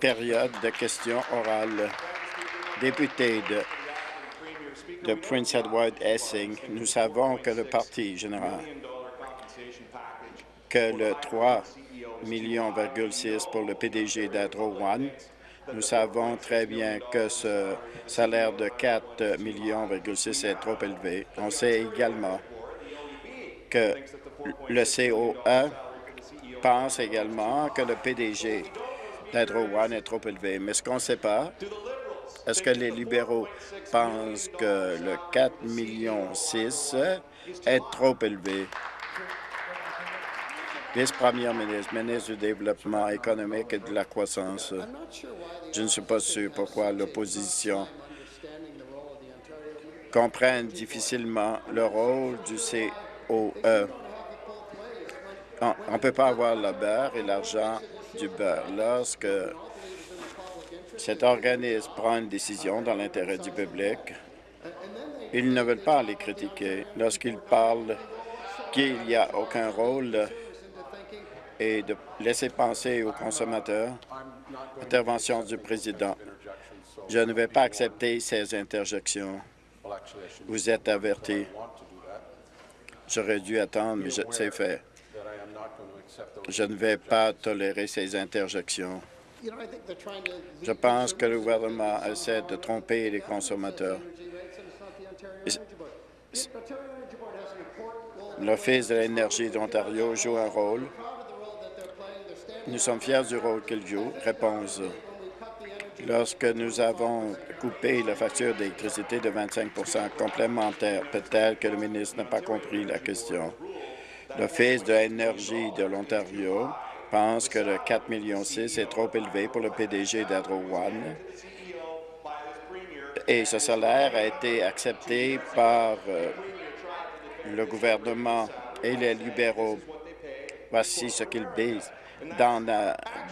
Période de questions orales. Député de, Prince Edward Essing, nous savons que le Parti général, que le 3 millions pour le PDG d'Adro One, nous savons très bien que ce salaire de 4 millions est trop élevé. On sait également que le COE pense également que le PDG d'Hydro One est trop élevé. Mais ce qu'on ne sait pas, est-ce que les libéraux pensent que le 4 millions 6 est trop élevé? Vice-première ministre, ministre du Développement économique et de la croissance. Je ne suis pas sûr pourquoi l'opposition comprenne difficilement le rôle du COE. On ne peut pas avoir le beurre et l'argent du beurre. Lorsque cet organisme prend une décision dans l'intérêt du public, ils ne veulent pas les critiquer. Lorsqu'ils parlent qu'il n'y a aucun rôle et de laisser penser aux consommateurs, intervention du président. Je ne vais pas accepter ces interjections. Vous êtes averti. J'aurais dû attendre, mais c'est fait. Je ne vais pas tolérer ces interjections. Je pense que le gouvernement essaie de tromper les consommateurs. L'Office de l'énergie d'Ontario joue un rôle. Nous sommes fiers du rôle qu'il joue. Réponse. Lorsque nous avons coupé la facture d'électricité de 25% complémentaire, peut-être que le ministre n'a pas compris la question. L'Office de l'énergie de l'Ontario pense que le 4,6 millions est trop élevé pour le PDG d'Hydro One et ce salaire a été accepté par euh, le gouvernement et les libéraux. Voici ce qu'ils disent dans,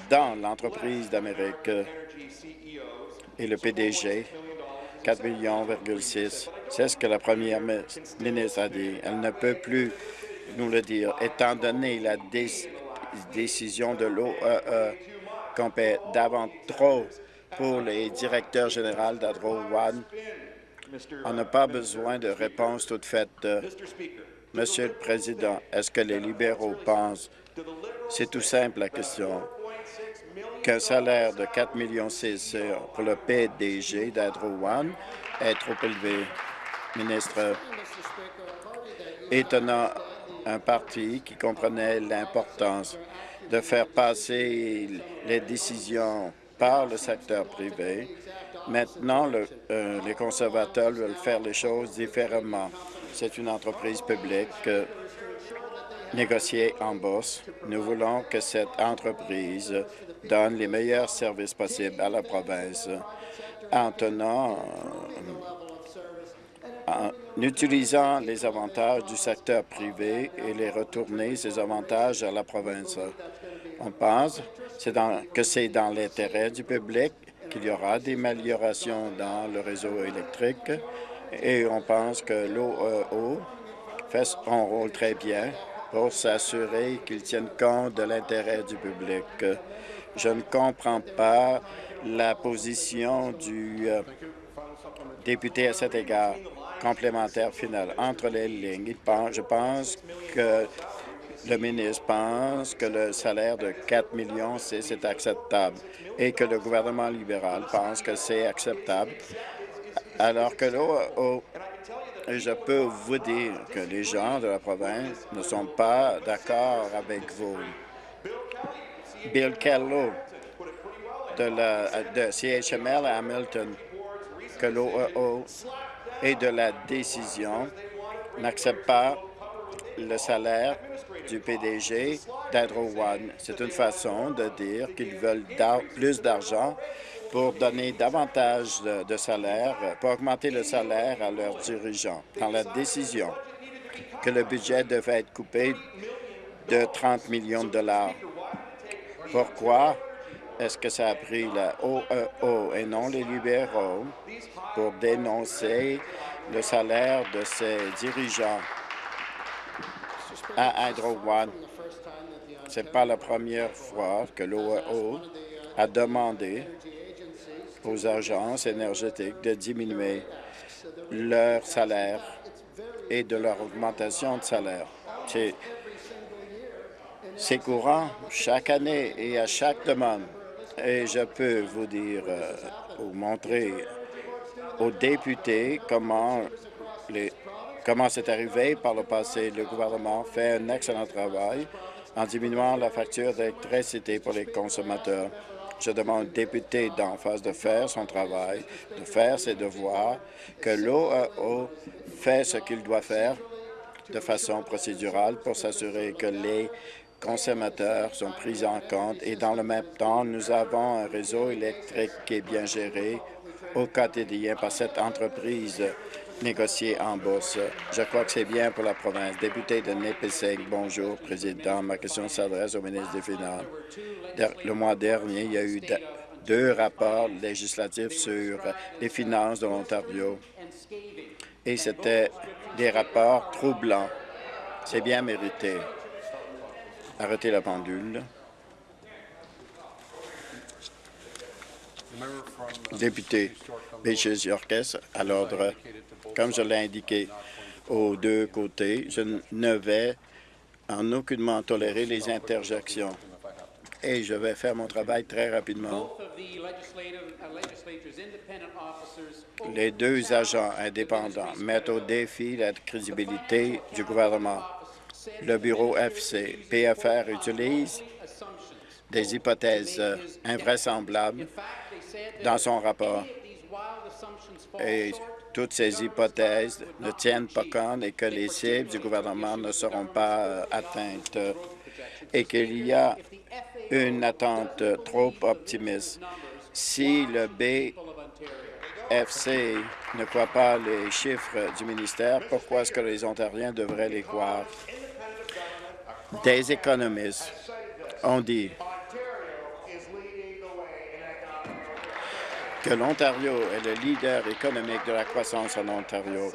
dans l'entreprise d'Amérique et le PDG, 4 millions, c'est ce que la première ministre a dit. Elle ne peut plus nous le dire, étant donné la décision de l'OEE e qu'on paie davantage trop pour les directeurs généraux d'Adro One. On n'a pas besoin de réponse toute faite. Monsieur le Président, est-ce que les libéraux pensent, c'est tout simple la question, qu'un salaire de 4 millions pour le PDG d'Adro One est trop élevé? Ministre, étonnant un parti qui comprenait l'importance de faire passer les décisions par le secteur privé. Maintenant, euh, les conservateurs veulent faire les choses différemment. C'est une entreprise publique euh, négociée en bourse. Nous voulons que cette entreprise donne les meilleurs services possibles à la province en tenant en utilisant les avantages du secteur privé et les retourner ces avantages à la province. On pense que c'est dans l'intérêt du public qu'il y aura des améliorations dans le réseau électrique et on pense que l'OEO fait son rôle très bien pour s'assurer qu'il tienne compte de l'intérêt du public. Je ne comprends pas la position du euh, député à cet égard complémentaire final. Entre les lignes, je pense que le ministre pense que le salaire de 4 millions, c'est acceptable et que le gouvernement libéral pense que c'est acceptable, alors que oh, je peux vous dire que les gens de la province ne sont pas d'accord avec vous. Bill Kello de, la, de CHML à Hamilton, que l'OEO et de la décision n'accepte pas le salaire du PDG d'Hydro One. C'est une façon de dire qu'ils veulent plus d'argent pour donner davantage de, salaire, pour augmenter le salaire à leurs dirigeants. Dans la décision que le budget devait être coupé de 30 millions de dollars. Pourquoi est-ce que ça a pris la OEO et non les libéraux pour dénoncer le salaire de ces dirigeants à Hydro One. Ce n'est pas la première fois que l'OAO a demandé aux agences énergétiques de diminuer leur salaire et de leur augmentation de salaire. C'est courant chaque année et à chaque demande. Et je peux vous dire euh, ou montrer aux députés comment comment c'est arrivé par le passé. Le gouvernement fait un excellent travail en diminuant la facture d'électricité pour les consommateurs. Je demande au député d'en face de faire son travail, de faire ses devoirs, que l'OAO fait ce qu'il doit faire de façon procédurale pour s'assurer que les consommateurs sont pris en compte et dans le même temps, nous avons un réseau électrique qui est bien géré au quotidien par cette entreprise négociée en bourse. Je crois que c'est bien pour la province. Député de Nipissing, bonjour, Président. Ma question s'adresse au ministre des Finances. Le mois dernier, il y a eu deux rapports législatifs sur les finances de l'Ontario et c'était des rapports troublants. C'est bien mérité. Arrêtez la pendule. Député Beaches Yorkes, à l'ordre. Comme je l'ai indiqué aux deux côtés, je ne vais en aucunement tolérer les interjections et je vais faire mon travail très rapidement. Les deux agents indépendants mettent au défi la crédibilité du gouvernement. Le bureau FC PFR utilise des hypothèses invraisemblables dans son rapport. Et toutes ces hypothèses ne tiennent pas compte et que les cibles du gouvernement ne seront pas euh, atteintes et qu'il y a une attente trop optimiste. Si le BFC ne croit pas les chiffres du ministère, pourquoi est-ce que les Ontariens devraient les croire? Des économistes ont dit que l'Ontario est le leader économique de la croissance en Ontario.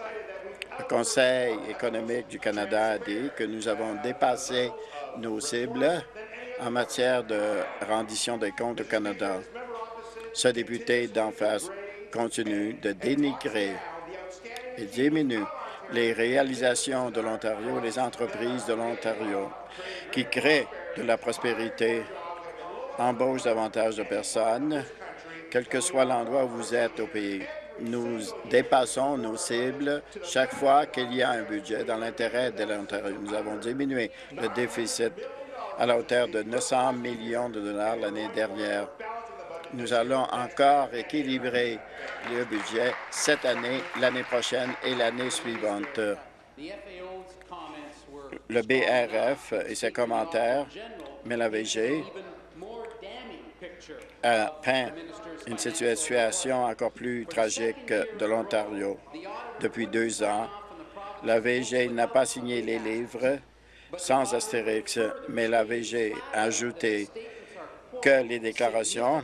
Le Conseil économique du Canada a dit que nous avons dépassé nos cibles en matière de rendition des comptes au Canada. Ce député d'en face continue de dénigrer et diminue les réalisations de l'Ontario, les entreprises de l'Ontario qui créent de la prospérité, embauchent davantage de personnes, quel que soit l'endroit où vous êtes au pays. Nous dépassons nos cibles chaque fois qu'il y a un budget dans l'intérêt de l'Ontario. Nous avons diminué le déficit à la hauteur de 900 millions de dollars l'année dernière. Nous allons encore équilibrer le budget cette année, l'année prochaine et l'année suivante. Le BRF et ses commentaires, mais la VG a peint une situation encore plus tragique de l'Ontario. Depuis deux ans, la VG n'a pas signé les livres sans astérix, mais la VG a ajouté que les déclarations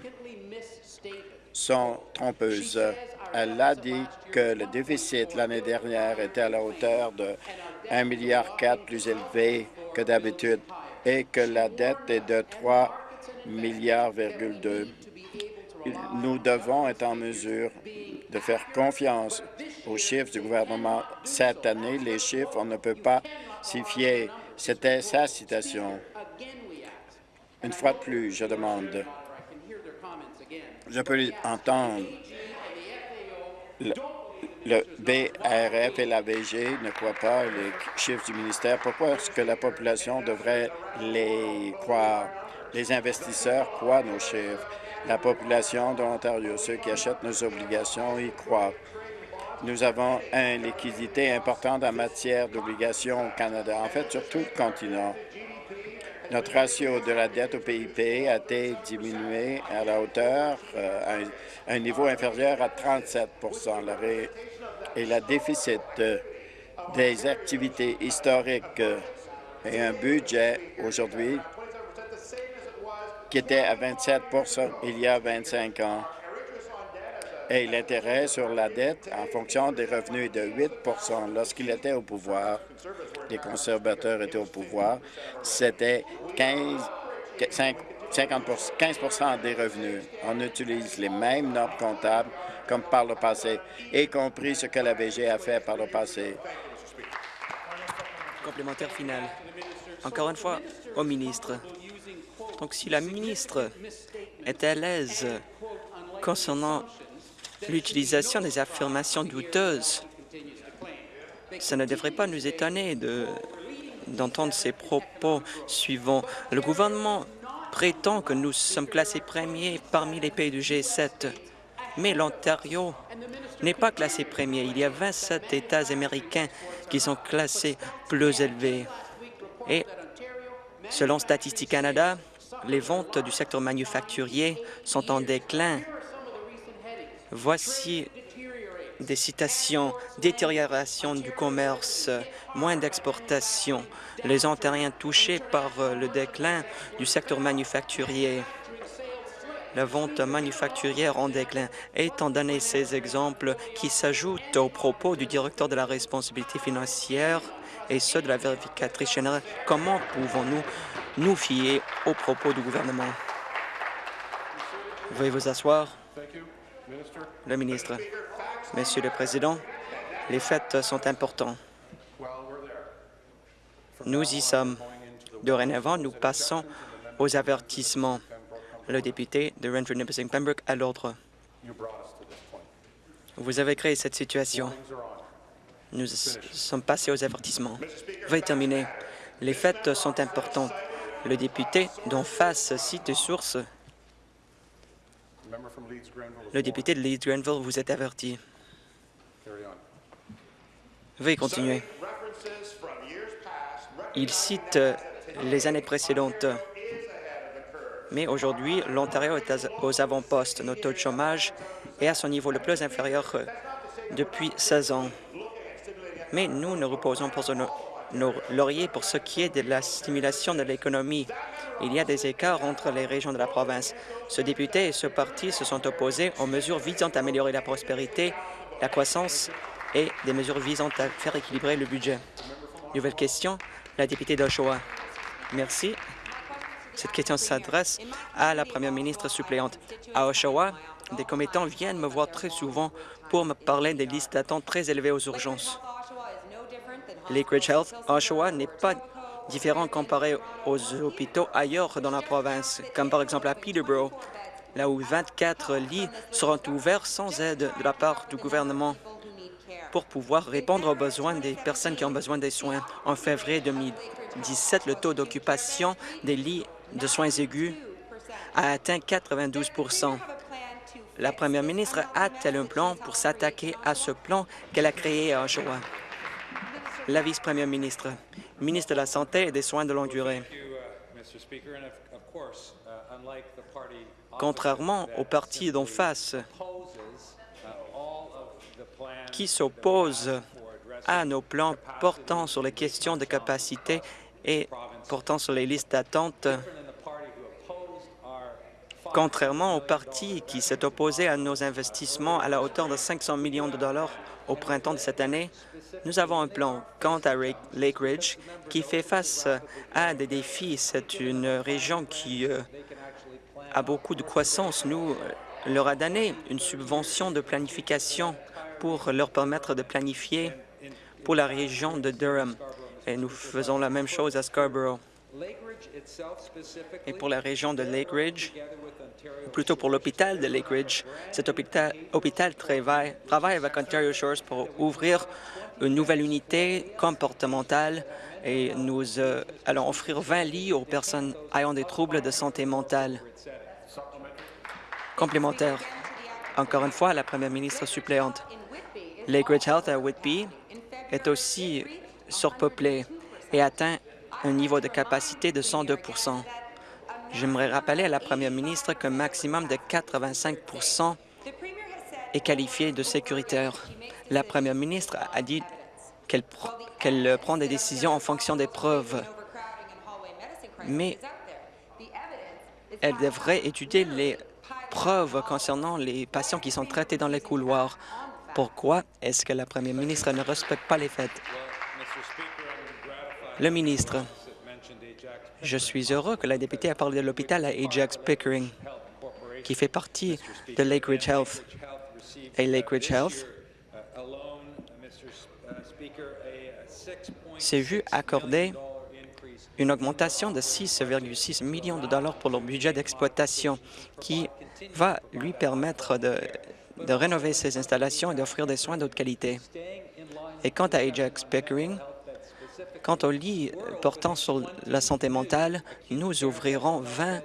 sont trompeuses. Elle a dit que le déficit l'année dernière était à la hauteur de 1,4 milliard plus élevé que d'habitude et que la dette est de 3 milliards Nous devons être en mesure de faire confiance aux chiffres du gouvernement. Cette année, les chiffres, on ne peut pas s'y fier. C'était sa citation. Une fois de plus, je demande. Je peux entendre. Le BRF et la VG ne croient pas les chiffres du ministère. Pourquoi est-ce que la population devrait les croire? Les investisseurs croient nos chiffres. La population de l'Ontario, ceux qui achètent nos obligations, y croient. Nous avons une liquidité importante en matière d'obligations au Canada, en fait sur tout le continent. Notre ratio de la dette au PIB a été diminué à la hauteur, euh, à un niveau inférieur à 37 et la déficit euh, des activités historiques euh, et un budget aujourd'hui qui était à 27 il y a 25 ans. Et l'intérêt sur la dette en fonction des revenus de 8% Lorsqu'il était au pouvoir, les conservateurs étaient au pouvoir, c'était 15, 50 15 des revenus. On utilise les mêmes normes comptables comme par le passé, y compris ce que la VG a fait par le passé. Complémentaire final. Encore une fois, au ministre. Donc, si la ministre est à l'aise concernant l'utilisation des affirmations douteuses, ça ne devrait pas nous étonner d'entendre ces propos suivants. Le gouvernement prétend que nous sommes classés premiers parmi les pays du G7, mais l'Ontario n'est pas classé premier. Il y a 27 États américains qui sont classés plus élevés. Et selon Statistique Canada, les ventes du secteur manufacturier sont en déclin. Voici des citations, détérioration du commerce, moins d'exportation, les Ontariens touchés par le déclin du secteur manufacturier, la vente manufacturière en déclin. Étant donné ces exemples qui s'ajoutent aux propos du directeur de la responsabilité financière et ceux de la vérificatrice générale, comment pouvons-nous nous fier aux propos du gouvernement? Veuillez vous asseoir. Le ministre. Monsieur le Président, les faits sont importants. Nous y sommes. Dorénavant, nous passons aux avertissements. Le député de Renfrew Nipissing Pembroke à l'ordre. Vous avez créé cette situation. Nous sommes passés aux avertissements. Veuillez terminer. Les faits sont importants. Le député d'en face cite sources. Le député de Leeds-Grenville vous est averti. Veuillez continuer. Il cite euh, les années précédentes. Mais aujourd'hui, l'Ontario est aux avant-postes. Notre taux de chômage est à son niveau le plus inférieur euh, depuis 16 ans. Mais nous ne reposons pas sur nos lauriers pour ce qui est de la stimulation de l'économie. Il y a des écarts entre les régions de la province. Ce député et ce parti se sont opposés aux mesures visant à améliorer la prospérité, la croissance et des mesures visant à faire équilibrer le budget. Nouvelle question, la députée d'Oshawa. Merci. Cette question s'adresse à la première ministre suppléante. À Oshawa, des commettants viennent me voir très souvent pour me parler des listes d'attente très élevées aux urgences. Lakeridge Health, Oshawa, n'est pas différent comparé aux hôpitaux ailleurs dans la province, comme par exemple à Peterborough, là où 24 lits seront ouverts sans aide de la part du gouvernement pour pouvoir répondre aux besoins des personnes qui ont besoin des soins. En février 2017, le taux d'occupation des lits de soins aigus a atteint 92% La première ministre a-t-elle un plan pour s'attaquer à ce plan qu'elle a créé à Oshawa? La vice-première ministre, ministre de la Santé et des Soins de longue durée. Contrairement au parti d'en face, qui s'oppose à nos plans portant sur les questions de capacité et portant sur les listes d'attente, contrairement au parti qui s'est opposé à nos investissements à la hauteur de 500 millions de dollars au printemps de cette année, nous avons un plan quant à Lake Ridge qui fait face à des défis. C'est une région qui euh, a beaucoup de croissance. Nous euh, leur a donné une subvention de planification pour leur permettre de planifier pour la région de Durham. Et nous faisons la même chose à Scarborough. Et pour la région de Lake Ridge, plutôt pour l'hôpital de Lake Ridge, cet hôpital, hôpital travaille avec Ontario Shores pour ouvrir une nouvelle unité comportementale et nous euh, allons offrir 20 lits aux personnes ayant des troubles de santé mentale. Complémentaire. Encore une fois, la première ministre suppléante. Lakeridge Health à Whitby est aussi surpeuplé et atteint un niveau de capacité de 102% J'aimerais rappeler à la première ministre qu'un maximum de 85 est qualifié de sécuritaire. La première ministre a dit qu'elle prend des décisions en fonction des preuves, mais elle devrait étudier les preuves concernant les patients qui sont traités dans les couloirs. Pourquoi est-ce que la première ministre ne respecte pas les faits? Le ministre, je suis heureux que la députée a parlé de l'hôpital à Ajax Pickering, qui fait partie de Lakeridge Health. Et Lakeridge Health s'est vu accorder une augmentation de 6,6 millions de dollars pour leur budget d'exploitation qui va lui permettre de, de rénover ses installations et d'offrir des soins d'autre qualité. Et quant à Ajax Pickering, quant au lit portant sur la santé mentale, nous ouvrirons 20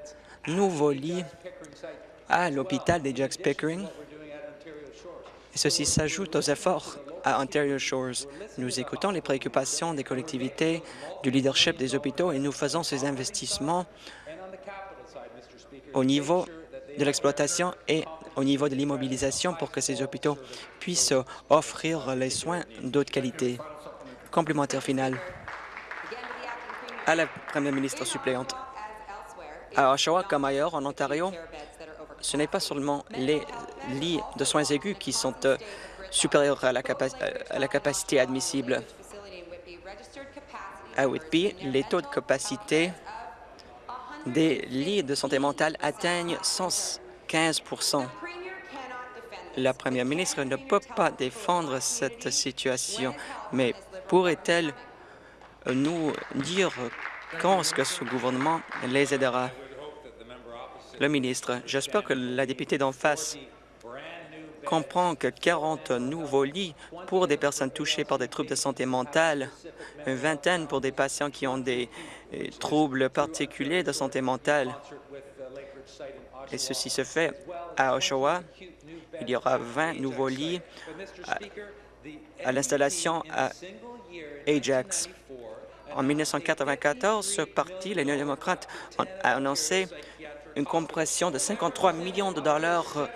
nouveaux lits à l'hôpital d'Ajax Pickering. Ceci s'ajoute aux efforts à Ontario Shores. Nous écoutons les préoccupations des collectivités, du leadership des hôpitaux et nous faisons ces investissements au niveau de l'exploitation et au niveau de l'immobilisation pour que ces hôpitaux puissent offrir les soins d'autre qualité. Complémentaire final à la première ministre suppléante. À Oshawa comme ailleurs, en Ontario, ce n'est pas seulement les lits de soins aigus qui sont euh, supérieurs à la, à la capacité admissible. À Whitby, les taux de capacité des lits de santé mentale atteignent 115% La première ministre ne peut pas défendre cette situation, mais pourrait-elle nous dire quand est-ce que ce gouvernement les aidera? Le ministre, j'espère que la députée d'en face comprend que 40 nouveaux lits pour des personnes touchées par des troubles de santé mentale, une vingtaine pour des patients qui ont des euh, troubles particuliers de santé mentale. Et ceci se fait à Oshawa. Il y aura 20 nouveaux lits à, l'installation à Ajax. En 1994, ce parti, les néo-démocrates, a annoncé une compression de 53 millions de dollars euh,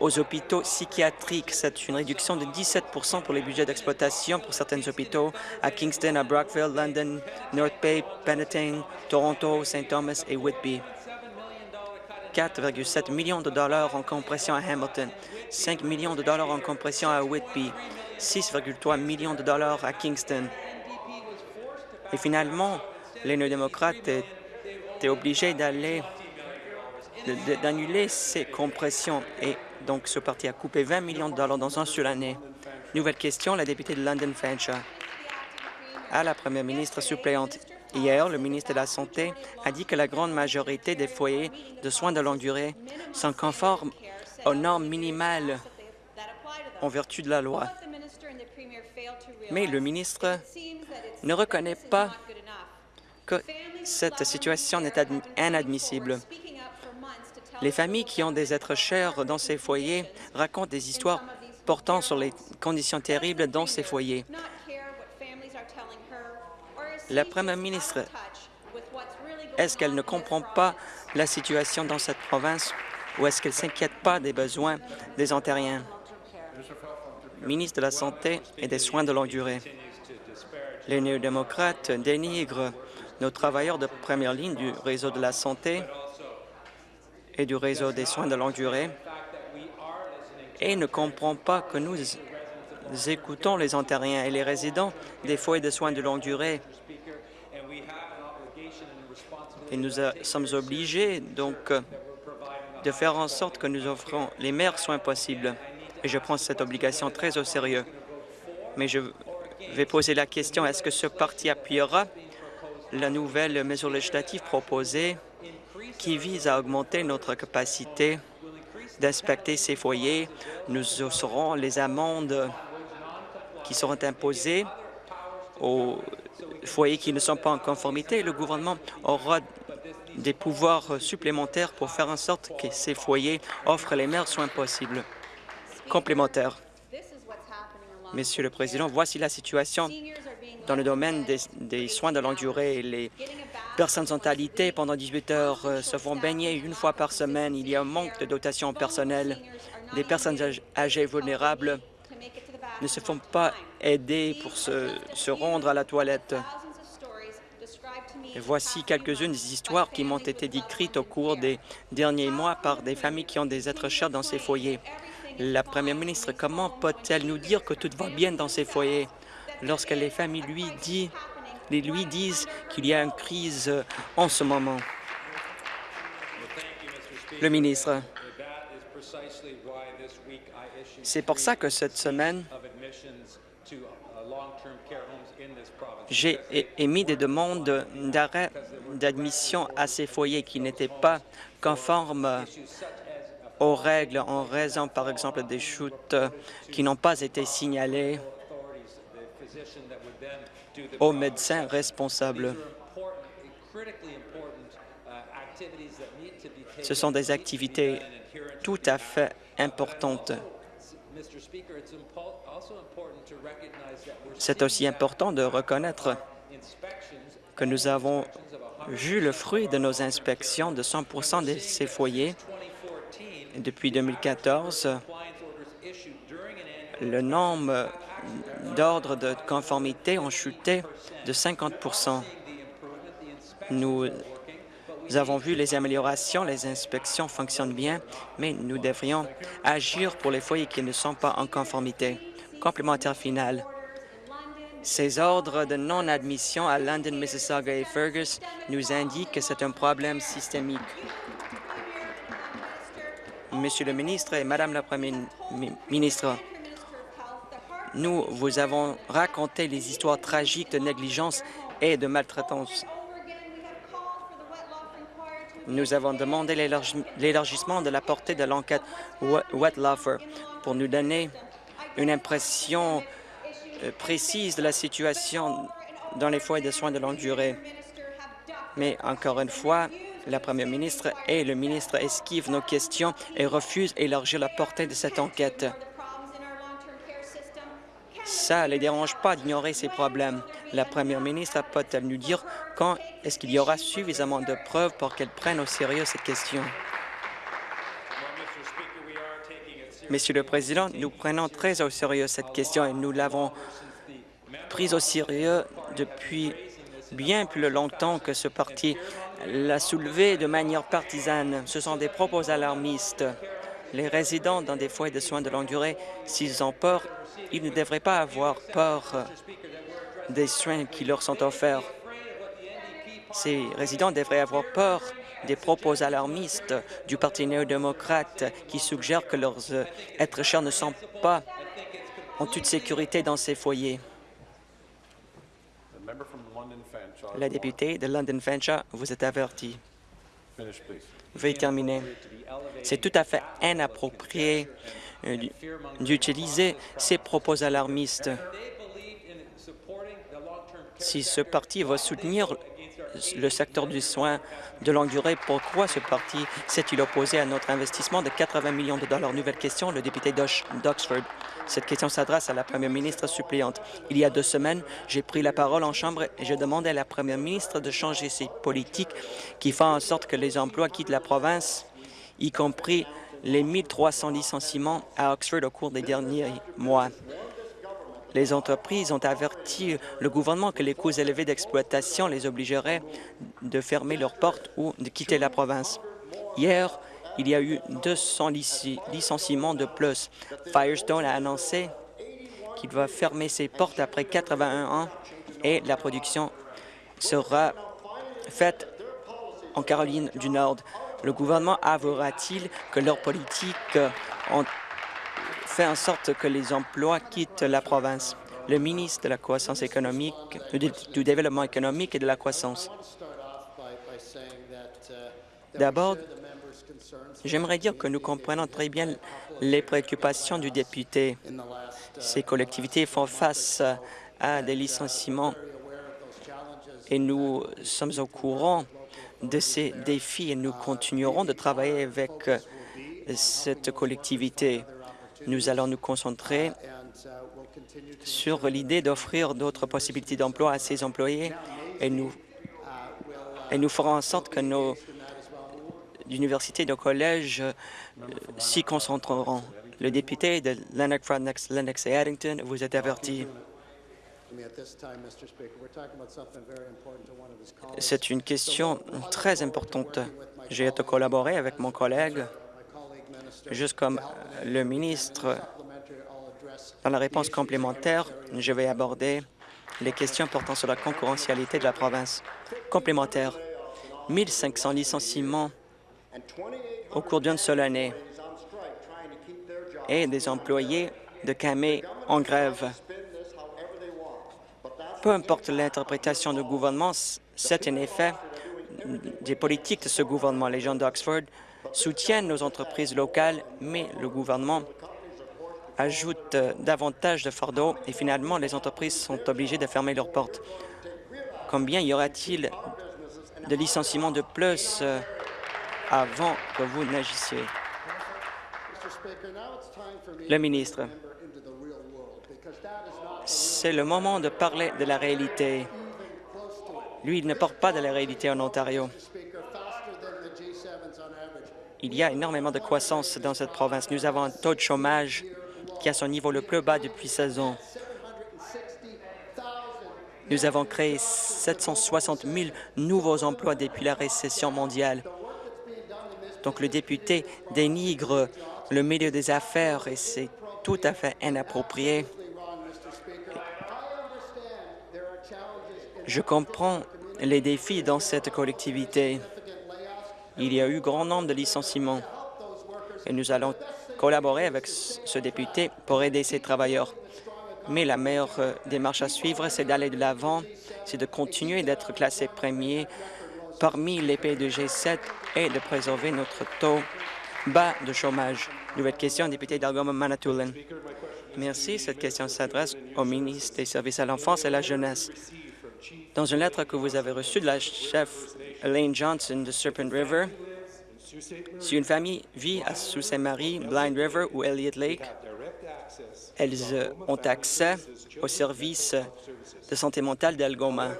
aux hôpitaux psychiatriques. C'est une réduction de 17 pour les budgets d'exploitation pour certains hôpitaux à Kingston, à Brockville, London, North Bay, Penetang, Toronto, St. Thomas et Whitby. 4,7 millions de dollars en compression à Hamilton, 5 millions de dollars en compression à Whitby, 6,3 millions de dollars à Kingston. Et finalement, les néo-démocrates étaient obligés d'aller d'annuler ces compressions et donc ce parti a coupé 20 millions de dollars dans un seul année. Nouvelle question, la députée de London Fanshawe. À la première ministre suppléante, hier, le ministre de la Santé a dit que la grande majorité des foyers de soins de longue durée sont conformes aux normes minimales en vertu de la loi. Mais le ministre ne reconnaît pas que cette situation est inadmissible. Les familles qui ont des êtres chers dans ces foyers racontent des histoires portant sur les conditions terribles dans ces foyers. La première ministre, est-ce qu'elle ne comprend pas la situation dans cette province ou est-ce qu'elle ne s'inquiète pas des besoins des Ontariens? Ministre de la Santé et des Soins de longue durée. Les néo-démocrates dénigrent nos travailleurs de première ligne du réseau de la santé et du réseau des soins de longue durée et ne comprend pas que nous écoutons les Ontariens et les résidents des foyers de soins de longue durée. Et nous sommes obligés donc de faire en sorte que nous offrons les meilleurs soins possibles. Et je prends cette obligation très au sérieux. Mais je vais poser la question, est-ce que ce parti appuiera la nouvelle mesure législative proposée qui vise à augmenter notre capacité d'inspecter ces foyers. Nous aurons les amendes qui seront imposées aux foyers qui ne sont pas en conformité. Le gouvernement aura des pouvoirs supplémentaires pour faire en sorte que ces foyers offrent les meilleurs soins possibles. Complémentaire. Monsieur le Président, voici la situation dans le domaine des, soins de longue durée. Les personnes sont alitées pendant 18 heures, euh, se font baigner une fois par semaine. Il y a un manque de dotation personnelle. Des personnes âgées vulnérables ne se font pas aider pour se, se rendre à la toilette. Voici quelques-unes des histoires qui m'ont été décrites au cours des derniers mois par des familles qui ont des êtres chers dans ces foyers. La première ministre, comment peut-elle nous dire que tout va bien dans ces foyers? Lorsque les familles lui, lui disent qu'il y a une crise en ce moment? Le ministre. C'est pour ça que cette semaine, j'ai émis des demandes d'arrêt d'admission à ces foyers qui n'étaient pas conformes aux règles en raison, par exemple, des chutes qui n'ont pas été signalées aux médecins responsables. Ce sont des activités tout à fait importantes. C'est aussi important de reconnaître que nous avons vu le fruit de nos inspections de 100% de ces foyers. Depuis 2014, le nombre d'ordres de conformité ont chuté de 50% Nous avons vu les améliorations, les inspections fonctionnent bien, mais nous devrions agir pour les foyers qui ne sont pas en conformité. Complémentaire final. Ces ordres de non-admission à London, Mississauga et Fergus nous indiquent que c'est un problème systémique. Monsieur le ministre et Madame la Première ministre, nous vous avons raconté les histoires tragiques de négligence et de maltraitance. Nous avons demandé l'élargissement de la portée de l'enquête Wetlafer pour nous donner une impression euh, précise de la situation dans les foyers de soins de longue durée. Mais encore une fois, la Première ministre et le ministre esquivent nos questions et refusent d'élargir la portée de cette enquête. Ça ne les dérange pas d'ignorer ces problèmes. La Première ministre peut-elle nous dire quand est-ce qu'il y aura suffisamment de preuves pour qu'elle prenne au sérieux cette question? Monsieur le Président, nous prenons très au sérieux cette question et nous l'avons prise au sérieux depuis bien plus longtemps que ce parti l'a soulevée de manière partisane. Ce sont des propos alarmistes. Les résidents dans des foyers de soins de longue durée, s'ils ont peur, ils ne devraient pas avoir peur des soins qui leur sont offerts. Ces résidents devraient avoir peur des propos alarmistes du Parti néo-démocrate qui suggèrent que leurs euh, êtres chers ne sont pas en toute sécurité dans ces foyers. La députée de London Fanshawe vous est avertie. Veuillez terminer. C'est tout à fait inapproprié euh, d'utiliser ces propos alarmistes. Si ce parti va soutenir le secteur du soin de longue durée. Pourquoi ce parti s'est-il opposé à notre investissement de 80 millions de dollars? Nouvelle question, le député d'Oxford. Cette question s'adresse à la première ministre suppléante. Il y a deux semaines, j'ai pris la parole en Chambre et je demandais à la première ministre de changer ses politiques qui font en sorte que les emplois quittent la province, y compris les 1300 licenciements à Oxford au cours des derniers mois. Les entreprises ont averti le gouvernement que les coûts élevés d'exploitation les obligeraient de fermer leurs portes ou de quitter la province. Hier, il y a eu 200 licenciements de plus. Firestone a annoncé qu'il va fermer ses portes après 81 ans et la production sera faite en Caroline du Nord. Le gouvernement avouera-t-il que leurs politiques ont fait en sorte que les emplois quittent la province. Le ministre de la croissance économique, du développement économique et de la croissance. D'abord, j'aimerais dire que nous comprenons très bien les préoccupations du député. Ces collectivités font face à des licenciements et nous sommes au courant de ces défis et nous continuerons de travailler avec cette collectivité. Nous allons nous concentrer sur l'idée d'offrir d'autres possibilités d'emploi à ces employés et nous, ferons en sorte que nos universités et nos collèges euh, s'y concentreront. Le député de Lennox, Lennox et Addington vous êtes averti. C'est une question très importante. J'ai été collaboré avec mon collègue, juste comme le ministre. Dans la réponse complémentaire, je vais aborder les questions portant sur la concurrentialité de la province. Complémentaire, 1500 licenciements au cours d'une seule année et des employés de Camé en grève. Peu importe l'interprétation du gouvernement, c'est en effet des politiques de ce gouvernement. Les gens d'Oxford soutiennent nos entreprises locales, mais le gouvernement ajoute davantage de fardeaux et finalement les entreprises sont obligées de fermer leurs portes. Combien y aura-t-il de licenciements de plus euh, avant que vous n'agissiez? Le ministre, c'est le moment de parler de la réalité. Lui, il ne porte pas de la réalité en Ontario. Il y a énormément de croissance dans cette province. Nous avons un taux de chômage qui a son niveau le plus bas depuis 16 ans. Nous avons créé 760 000 nouveaux emplois depuis la récession mondiale. Donc le député dénigre le milieu des affaires et c'est tout à fait inapproprié. Je comprends les défis dans cette collectivité. Il y a eu grand nombre de licenciements et nous allons collaborer avec ce député pour aider ces travailleurs. Mais la meilleure euh, démarche à suivre, c'est d'aller de l'avant, c'est de continuer d'être classé premier parmi les pays de G7 et de préserver notre taux bas de chômage. Nouvelle question, député d'Algoma Manitoulin. Merci. Cette question s'adresse au ministre des Services à l'enfance et à la jeunesse. Dans une lettre que vous avez reçue de la chef Elaine Johnson de Serpent River, si une famille vit à Sault-Saint-Marie, Blind River ou Elliott Lake, elles euh, ont accès aux services de santé mentale d'Algoma.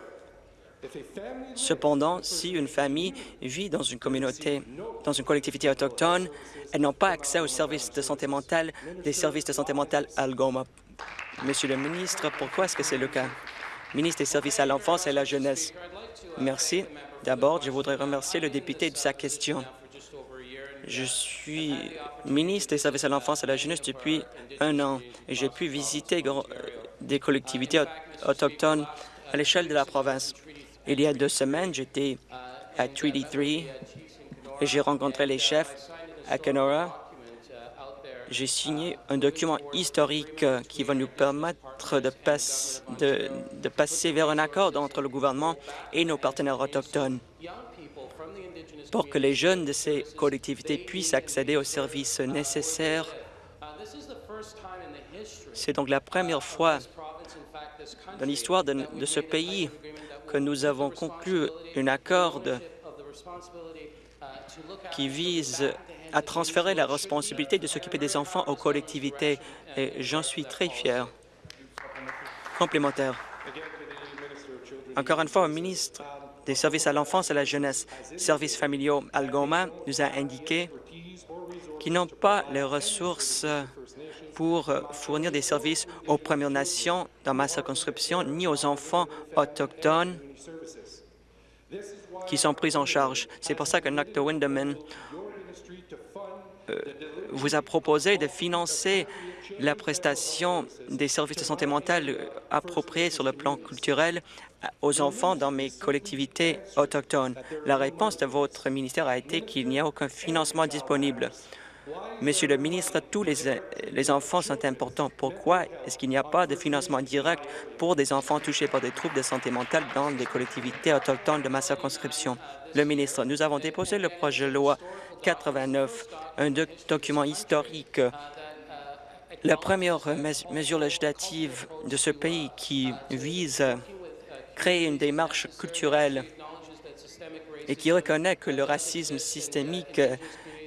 Cependant, si une famille vit dans une communauté, dans une collectivité autochtone, elles n'ont pas accès aux services de santé mentale des services de santé mentale Algoma. Monsieur le ministre, pourquoi est-ce que c'est le cas? Ministre des Services à l'enfance et à la jeunesse. Merci. D'abord, je voudrais remercier le député de sa question. Je suis ministre des Services à l'enfance et à la jeunesse depuis un an et j'ai pu visiter des collectivités autochtones à l'échelle de la province. Il y a deux semaines, j'étais à Treaty 3 et j'ai rencontré les chefs à Kenora. J'ai signé un document historique qui va nous permettre de, de passer vers un accord entre le gouvernement et nos partenaires autochtones pour que les jeunes de ces collectivités puissent accéder aux services nécessaires. C'est donc la première fois dans l'histoire de, de, ce pays que nous avons conclu un accord qui vise à transférer la responsabilité de s'occuper des enfants aux collectivités, et j'en suis très fier. Complémentaire. Encore une fois, au ministre des services à l'enfance et à la jeunesse, services familiaux Algoma nous a indiqué qu'ils n'ont pas les ressources pour fournir des services aux Premières Nations dans ma circonscription, ni aux enfants autochtones qui sont pris en charge. C'est pour ça que Dr. Winderman euh, vous a proposé de financer la prestation des services de santé mentale appropriés sur le plan culturel aux enfants dans mes collectivités autochtones. La réponse de votre ministère a été qu'il n'y a aucun financement disponible. Monsieur le ministre, tous les, enfants sont importants. Pourquoi est-ce qu'il n'y a pas de financement direct pour des enfants touchés par des troubles de santé mentale dans les collectivités autochtones de ma circonscription? Le ministre, nous avons déposé le projet de loi 89, un document historique la première mesure législative de ce pays qui vise à créer une démarche culturelle et qui reconnaît que le racisme systémique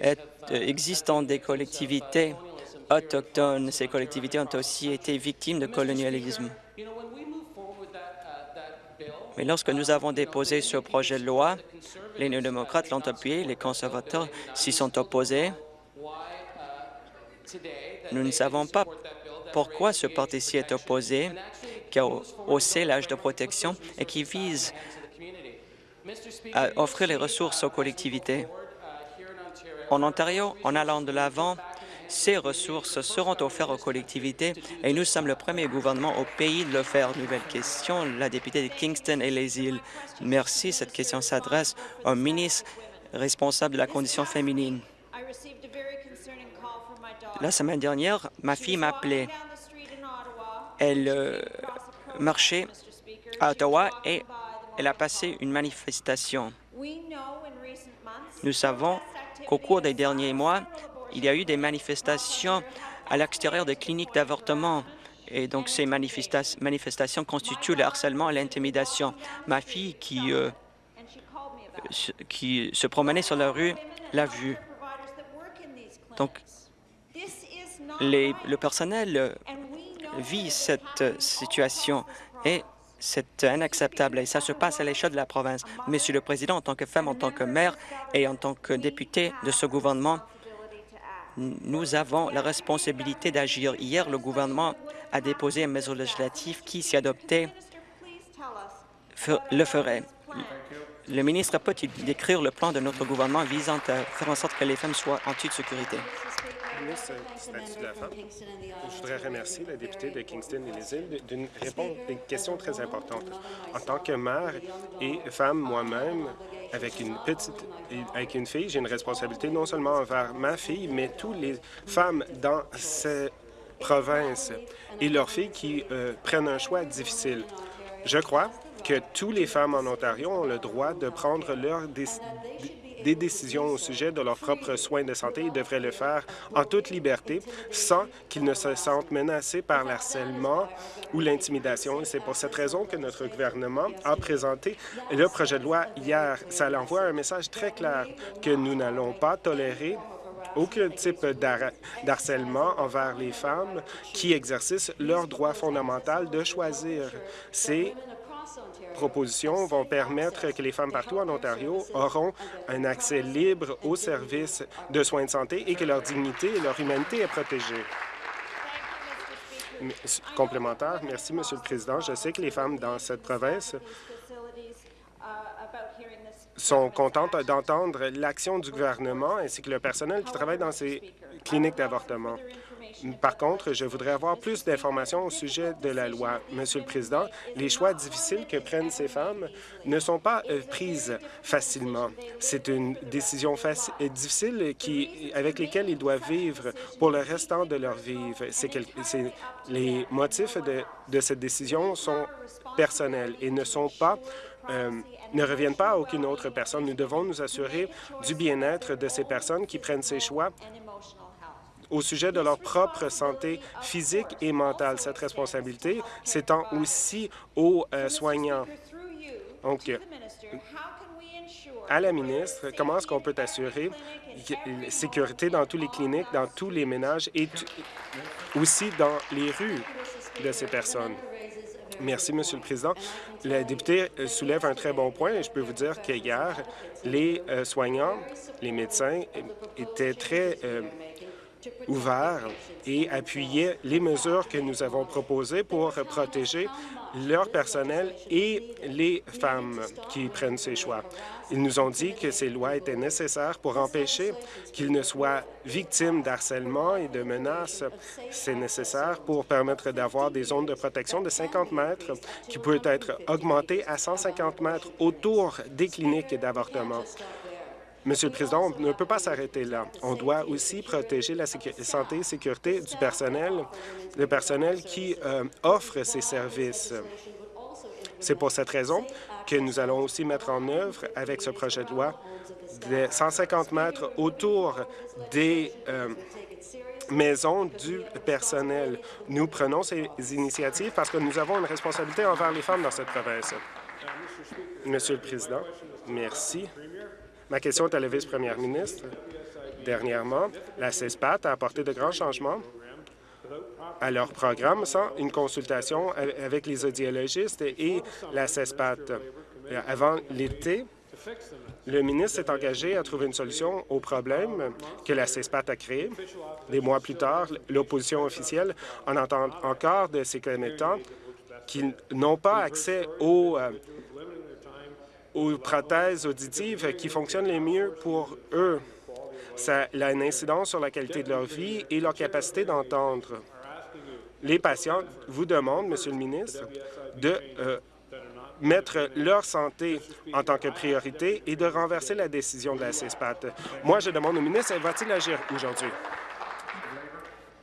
est, existe dans des collectivités autochtones. Ces collectivités ont aussi été victimes de colonialisme. Mais lorsque nous avons déposé ce projet de loi, les néo-démocrates l'ont appuyé, les conservateurs s'y sont opposés. Nous ne savons pas pourquoi ce parti ci est opposé, qui a haussé l'âge de protection et qui vise à offrir les ressources aux collectivités. En Ontario, en allant de l'avant, ces ressources seront offertes aux collectivités et nous sommes le premier gouvernement au pays de le faire. Nouvelle question, la députée de Kingston et les îles. Merci. Cette question s'adresse au ministre responsable de la condition féminine. La semaine dernière, ma fille m'a appelé. Elle euh, marchait à Ottawa et elle a passé une manifestation. Nous savons qu'au cours des derniers mois, il y a eu des manifestations à l'extérieur des cliniques d'avortement. Et donc, ces manifestations constituent le harcèlement et l'intimidation. Ma fille, qui, euh, qui se promenait sur la rue, l'a vu. Donc, le personnel vit cette situation et c'est inacceptable et ça se passe à l'échelle de la province. Monsieur le Président, en tant que femme, en tant que maire et en tant que député de ce gouvernement, nous avons la responsabilité d'agir. Hier, le gouvernement a déposé un mesure législative qui, si adoptée, le ferait. Le ministre peut-il décrire le plan de notre gouvernement visant à faire en sorte que les femmes soient en toute sécurité? Je voudrais remercier la députée de Kingston et les îles d'une réponse à une question très importante. En tant que mère et femme moi-même, avec une petite, avec une fille, j'ai une responsabilité non seulement envers ma fille, mais toutes les femmes dans cette province et leurs filles qui euh, prennent un choix difficile. Je crois que toutes les femmes en Ontario ont le droit de prendre leur décision des décisions au sujet de leurs propres soins de santé. Ils devraient le faire en toute liberté, sans qu'ils ne se sentent menacés par l'harcèlement ou l'intimidation. C'est pour cette raison que notre gouvernement a présenté le projet de loi hier. Ça envoie un message très clair que nous n'allons pas tolérer aucun type d'harcèlement envers les femmes qui exercent leur droit fondamental de choisir. C'est propositions vont permettre que les femmes partout en Ontario auront un accès libre aux services de soins de santé et que leur dignité et leur humanité est protégée. Complémentaire, merci, Monsieur le Président. Je sais que les femmes dans cette province sont contentes d'entendre l'action du gouvernement ainsi que le personnel qui travaille dans ces cliniques d'avortement. Par contre, je voudrais avoir plus d'informations au sujet de la loi. Monsieur le Président, les choix difficiles que prennent ces femmes ne sont pas euh, prises facilement. C'est une décision difficile qui, avec lesquelles ils doivent vivre pour le restant de leur vie. les motifs de, cette décision sont personnels et ne euh, ne reviennent pas à aucune autre personne. Nous devons nous assurer du bien-être de ces personnes qui prennent ces choix au sujet de leur propre santé physique et mentale. Cette responsabilité s'étend aussi aux euh, soignants. Donc, à la ministre, comment est-ce qu'on peut assurer la sécurité dans tous les cliniques, dans tous les ménages et aussi dans les rues de ces personnes? Merci, Monsieur le Président. La députée euh, soulève un très bon point et je peux vous dire qu'hier, les euh, soignants, les médecins étaient très ouvert et appuyait les mesures que nous avons proposées pour protéger leur personnel et les femmes qui prennent ces choix. Ils nous ont dit que ces lois étaient nécessaires pour empêcher qu'ils ne soient victimes d'harcèlement et de menaces. C'est nécessaire pour permettre d'avoir des zones de protection de 50 mètres qui peuvent être augmentées à 150 mètres autour des cliniques d'avortement. Monsieur le Président, on ne peut pas s'arrêter là. On doit aussi protéger la santé et sécurité du personnel, le personnel qui euh, offre ces services. C'est pour cette raison que nous allons aussi mettre en œuvre, avec ce projet de loi, des 150 mètres autour des euh, maisons du personnel. Nous prenons ces initiatives parce que nous avons une responsabilité envers les femmes dans cette province. Monsieur le Président, merci. Ma question est à la vice-première ministre. Dernièrement, la CESPAT a apporté de grands changements à leur programme sans une consultation avec les audiologistes et la CESPAT. Avant l'été, le ministre s'est engagé à trouver une solution au problème que la CESPAT a créé. Des mois plus tard, l'opposition officielle en entend encore de ses commettants qui n'ont pas accès aux, euh, aux prothèses auditives qui fonctionnent les mieux pour eux. Ça a une incidence sur la qualité de leur vie et leur capacité d'entendre. Les patients vous demandent, Monsieur le ministre, de euh, mettre leur santé en tant que priorité et de renverser la décision de la CESPAT. Moi, je demande au ministre, va-t-il agir aujourd'hui?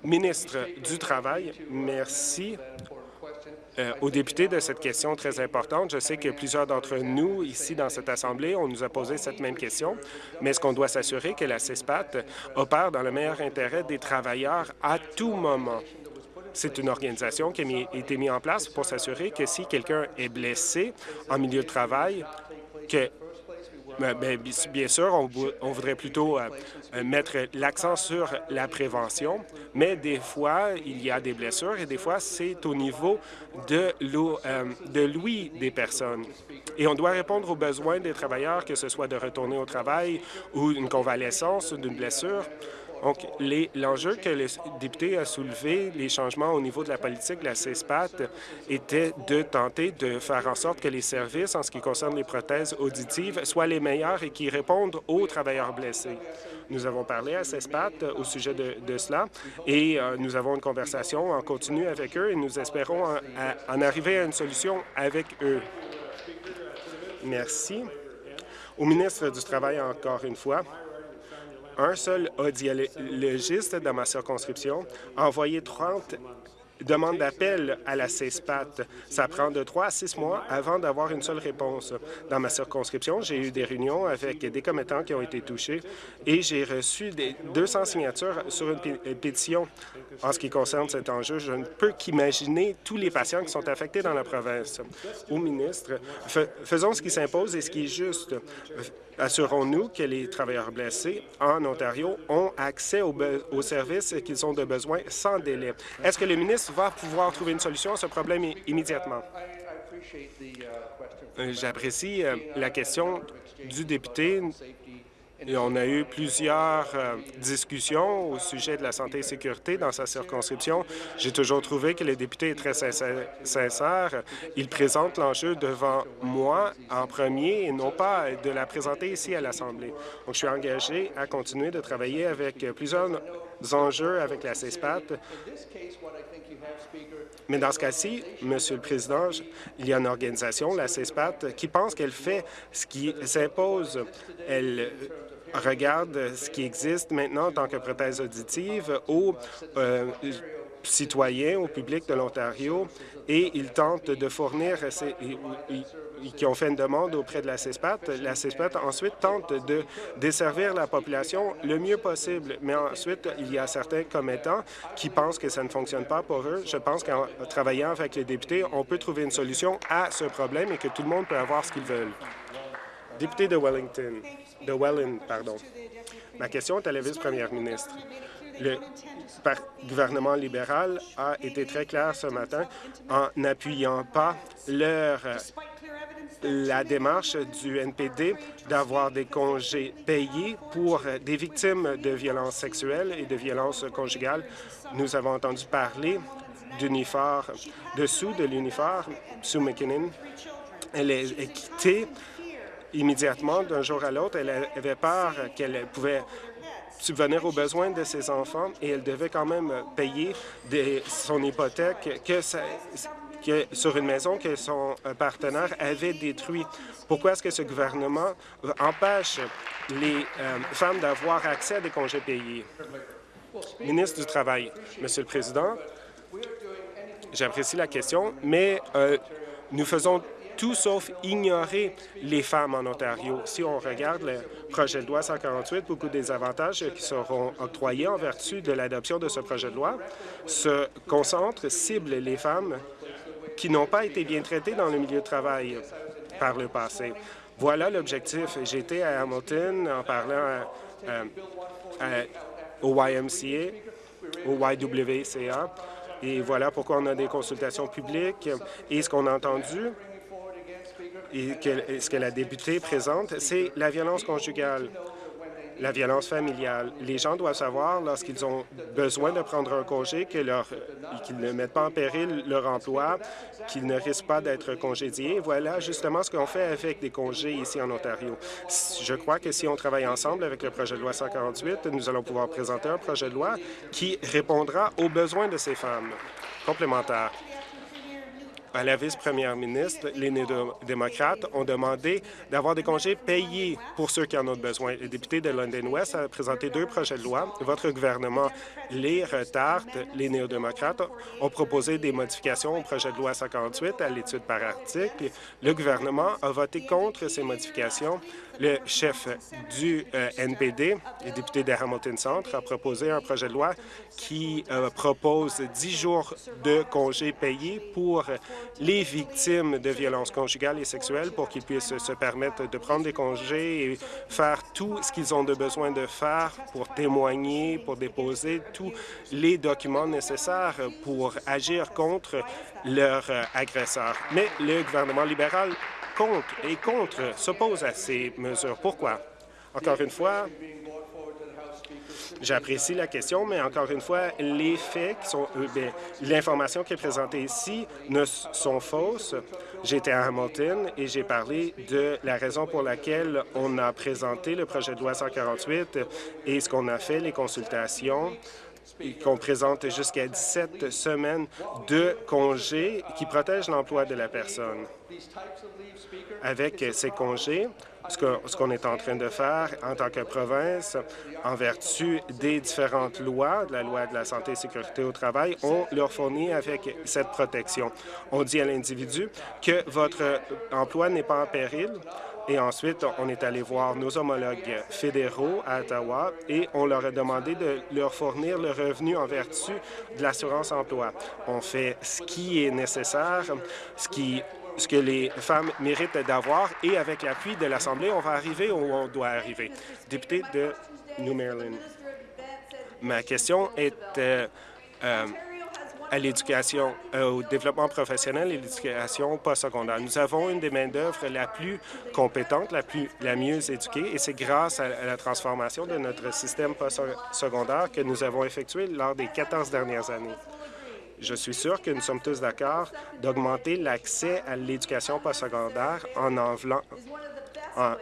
Ministre du Travail, merci euh, aux députés de cette question très importante. Je sais que plusieurs d'entre nous, ici dans cette Assemblée, on nous a posé cette même question, mais est-ce qu'on doit s'assurer que la CESPAT opère dans le meilleur intérêt des travailleurs à tout moment? C'est une organisation qui a été mise en place pour s'assurer que si quelqu'un est blessé en milieu de travail, que ben, ben, bien sûr, on, voudrait plutôt euh, mettre l'accent sur la prévention, mais des fois, il y a des blessures et des fois, c'est au niveau de euh, l'ouïe des personnes. Et on doit répondre aux besoins des travailleurs, que ce soit de retourner au travail ou une convalescence d'une blessure. Donc, l'enjeu que le député a soulevé, les changements au niveau de la politique de la CESPAT, était de tenter de faire en sorte que les services en ce qui concerne les prothèses auditives soient les meilleurs et qui répondent aux travailleurs blessés. Nous avons parlé à CESPAT au sujet de, cela et euh, nous avons une conversation en continu avec eux et nous espérons en arriver à une solution avec eux. Merci. Au ministre du Travail, encore une fois, un seul audiologiste dans ma circonscription a envoyé 30 demandes d'appel à la CESPAT. Ça prend de trois à six mois avant d'avoir une seule réponse. Dans ma circonscription, j'ai eu des réunions avec des commettants qui ont été touchés et j'ai reçu des 200 signatures sur une pétition en ce qui concerne cet enjeu. Je ne peux qu'imaginer tous les patients qui sont affectés dans la province. Au ministre, faisons ce qui s'impose et ce qui est juste. Assurons-nous que les travailleurs blessés en Ontario ont accès aux, services qu'ils ont de besoin sans délai. Est-ce que le ministre va pouvoir trouver une solution à ce problème immédiatement? Euh, j'apprécie euh, la question du député on a eu plusieurs euh, discussions au sujet de la santé et sécurité dans sa circonscription. J'ai toujours trouvé que le député est très sincère. Il présente l'enjeu devant moi en premier et non pas de la présenter ici à l'Assemblée. Donc, je suis engagé à continuer de travailler avec plusieurs enjeux avec la CESPAT. Mais dans ce cas-ci, Monsieur le Président, il y a une organisation, la CESPAT, qui pense qu'elle fait ce qui s'impose. Elle regarde ce qui existe maintenant en tant que prothèse auditive aux euh, citoyens, au public de l'Ontario, et ils tentent de fournir, qui ont fait une demande auprès de la CESPAT. La CESPAT ensuite tente de desservir la population le mieux possible, mais ensuite, il y a certains commettants qui pensent que ça ne fonctionne pas pour eux. Je pense qu'en travaillant avec les députés, on peut trouver une solution à ce problème et que tout le monde peut avoir ce qu'ils veulent. Député de Wellington de Welland, pardon. Ma question est à la vice-première ministre. Le gouvernement libéral a été très clair ce matin en n'appuyant pas leur la démarche du NPD d'avoir des congés payés pour des victimes de violences sexuelles et de violences conjugales. Nous avons entendu parler d'uniforme, dessous de l'uniforme, sous McKinnon. Elle est quittée immédiatement, d'un jour à l'autre. Elle avait peur qu'elle pouvait subvenir aux besoins de ses enfants et elle devait quand même payer son hypothèque que, sur une maison que son partenaire avait détruite. Pourquoi est-ce que ce gouvernement empêche les euh, femmes d'avoir accès à des congés payés? Ministre du Travail, Monsieur le Président, j'apprécie la question, mais euh, nous faisons tout sauf ignorer les femmes en Ontario. Si on regarde le projet de loi 148, beaucoup des avantages qui seront octroyés en vertu de l'adoption de ce projet de loi se concentrent, ciblent les femmes qui n'ont pas été bien traitées dans le milieu de travail par le passé. Voilà l'objectif. J'étais à Hamilton en parlant au YMCA, au YWCA, et voilà pourquoi on a des consultations publiques. Et ce qu'on a entendu, et ce que la députée présente, c'est la violence conjugale. la violence familiale. Les gens doivent savoir, lorsqu'ils ont besoin de prendre un congé, qu'ils ne mettent pas en péril leur emploi, qu'ils ne risquent pas d'être congédiés. Voilà justement ce qu'on fait avec des congés ici en Ontario. Je crois que si on travaille ensemble avec le projet de loi 148, nous allons pouvoir présenter un projet de loi qui répondra aux besoins de ces femmes. Complémentaire à la vice-première ministre, les néo-démocrates ont demandé d'avoir des congés payés pour ceux qui en ont besoin. Le député de London West a présenté deux projets de loi. Votre gouvernement les retarde. Les néo-démocrates ont proposé des modifications au projet de loi 58 à l'étude par article. Le gouvernement a voté contre ces modifications. Le chef du euh, NPD, le député de Hamilton Centre, a proposé un projet de loi qui euh, propose dix jours de congés payés pour les victimes de violences conjugales et sexuelles pour qu'ils puissent se permettre de prendre des congés et faire tout ce qu'ils ont de besoin de faire pour témoigner, pour déposer tous les documents nécessaires pour agir contre leur euh, agresseur. Mais le gouvernement libéral compte et contre, s'oppose à ces mesures. Pourquoi? Encore une fois, J'apprécie la question, mais encore une fois, les faits qui sont, euh, l'information qui est présentée ici ne sont fausses. J'étais à Hamilton et j'ai parlé de la raison pour laquelle on a présenté le projet de loi 148 et ce qu'on a fait, les consultations qu'on présente jusqu'à 17 semaines de congés qui protègent l'emploi de la personne. Avec ces congés, ce qu'on est en train de faire en tant que province, en vertu des différentes lois, de la loi de la santé et sécurité au travail, on leur fournit avec cette protection. On dit à l'individu que votre emploi n'est pas en péril, et ensuite, on est allé voir nos homologues fédéraux à Ottawa et on leur a demandé de leur fournir le revenu en vertu de l'assurance-emploi. On fait ce qui est nécessaire, ce qui ce que les femmes méritent d'avoir et avec l'appui de l'Assemblée, on va arriver où on doit arriver. Député de New Maryland, ma question est euh, euh, à l'éducation, euh, au développement professionnel et l'éducation postsecondaire. Nous avons une des main-d'œuvre la plus compétente, la, plus, la mieux éduquée, et c'est grâce à, la transformation de notre système postsecondaire que nous avons effectué lors des 14 dernières années. Je suis sûr que nous sommes tous d'accord d'augmenter l'accès à l'éducation postsecondaire en, en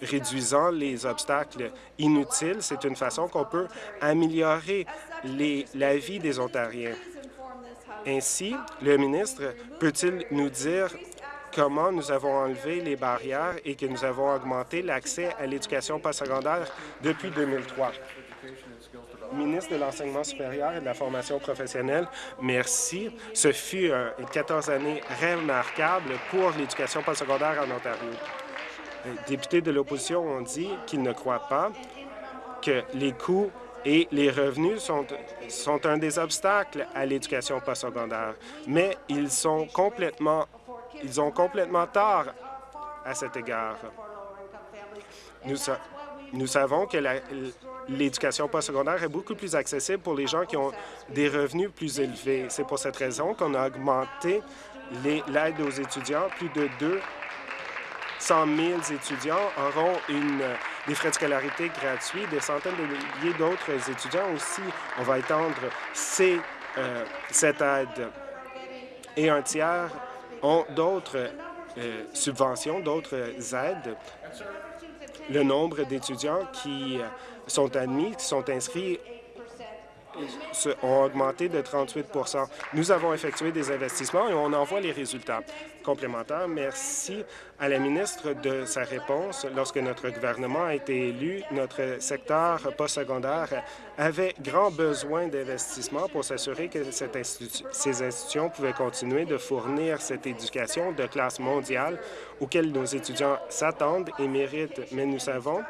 réduisant les obstacles inutiles. C'est une façon qu'on peut améliorer les, la vie des Ontariens. Ainsi, le ministre peut-il nous dire comment nous avons enlevé les barrières et que nous avons augmenté l'accès à l'éducation postsecondaire depuis 2003? Ministre de l'Enseignement supérieur et de la formation professionnelle, merci. Ce fut euh, 14 années remarquables pour l'éducation postsecondaire en Ontario. Les députés de l'opposition ont dit qu'ils ne croient pas que les coûts et les revenus sont, sont un des obstacles à l'éducation postsecondaire, mais ils sont complètement, ils ont complètement tort à cet égard. Nous, nous savons que l'éducation postsecondaire est beaucoup plus accessible pour les gens qui ont des revenus plus élevés. C'est pour cette raison qu'on a augmenté l'aide aux étudiants. Plus de 200 000 étudiants auront une, des frais de scolarité gratuits. Des centaines de milliers d'autres étudiants aussi. On va étendre ces, euh, cette aide. Et un tiers ont d'autres euh, subventions, d'autres aides le nombre d'étudiants qui euh, sont admis, qui sont inscrits ont augmenté de 38 Nous avons effectué des investissements et on en voit les résultats. Complémentaire, merci à la ministre de sa réponse. Lorsque notre gouvernement a été élu, notre secteur postsecondaire avait grand besoin d'investissement pour s'assurer que ces institutions pouvaient continuer de fournir cette éducation de classe mondiale auquel nos étudiants s'attendent et méritent. Mais nous savons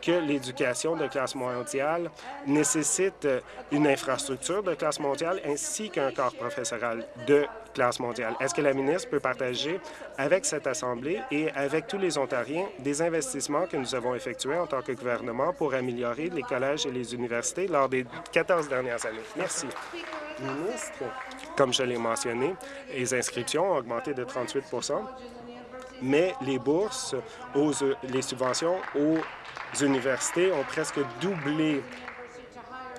que l'éducation de classe mondiale nécessite une infrastructure de classe mondiale ainsi qu'un corps professoral de classe mondiale. Est-ce que la ministre peut partager avec cette Assemblée et avec tous les Ontariens des investissements que nous avons effectués en tant que gouvernement pour améliorer les collèges et les universités lors des 14 dernières années? Merci. Comme je l'ai mentionné, les inscriptions ont augmenté de 38 mais les bourses, aux, les subventions aux universités ont presque doublé.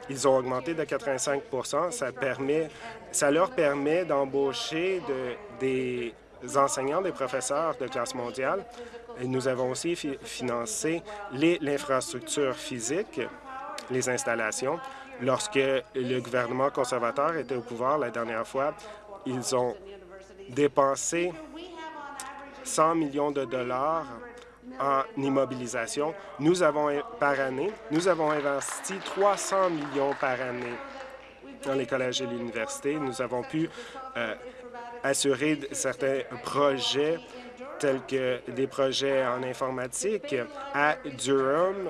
Ils ont augmenté de 85 ça, permet, ça leur permet d'embaucher de, des enseignants, des professeurs de classe mondiale. Nous avons aussi financé l'infrastructure physique, les installations. Lorsque le gouvernement conservateur était au pouvoir la dernière fois, ils ont dépensé 100 millions de dollars en immobilisation. Nous avons, par année, nous avons investi 300 millions par année dans les collèges et les universités. Nous avons pu euh, assurer certains projets tels que des projets en informatique à Durham,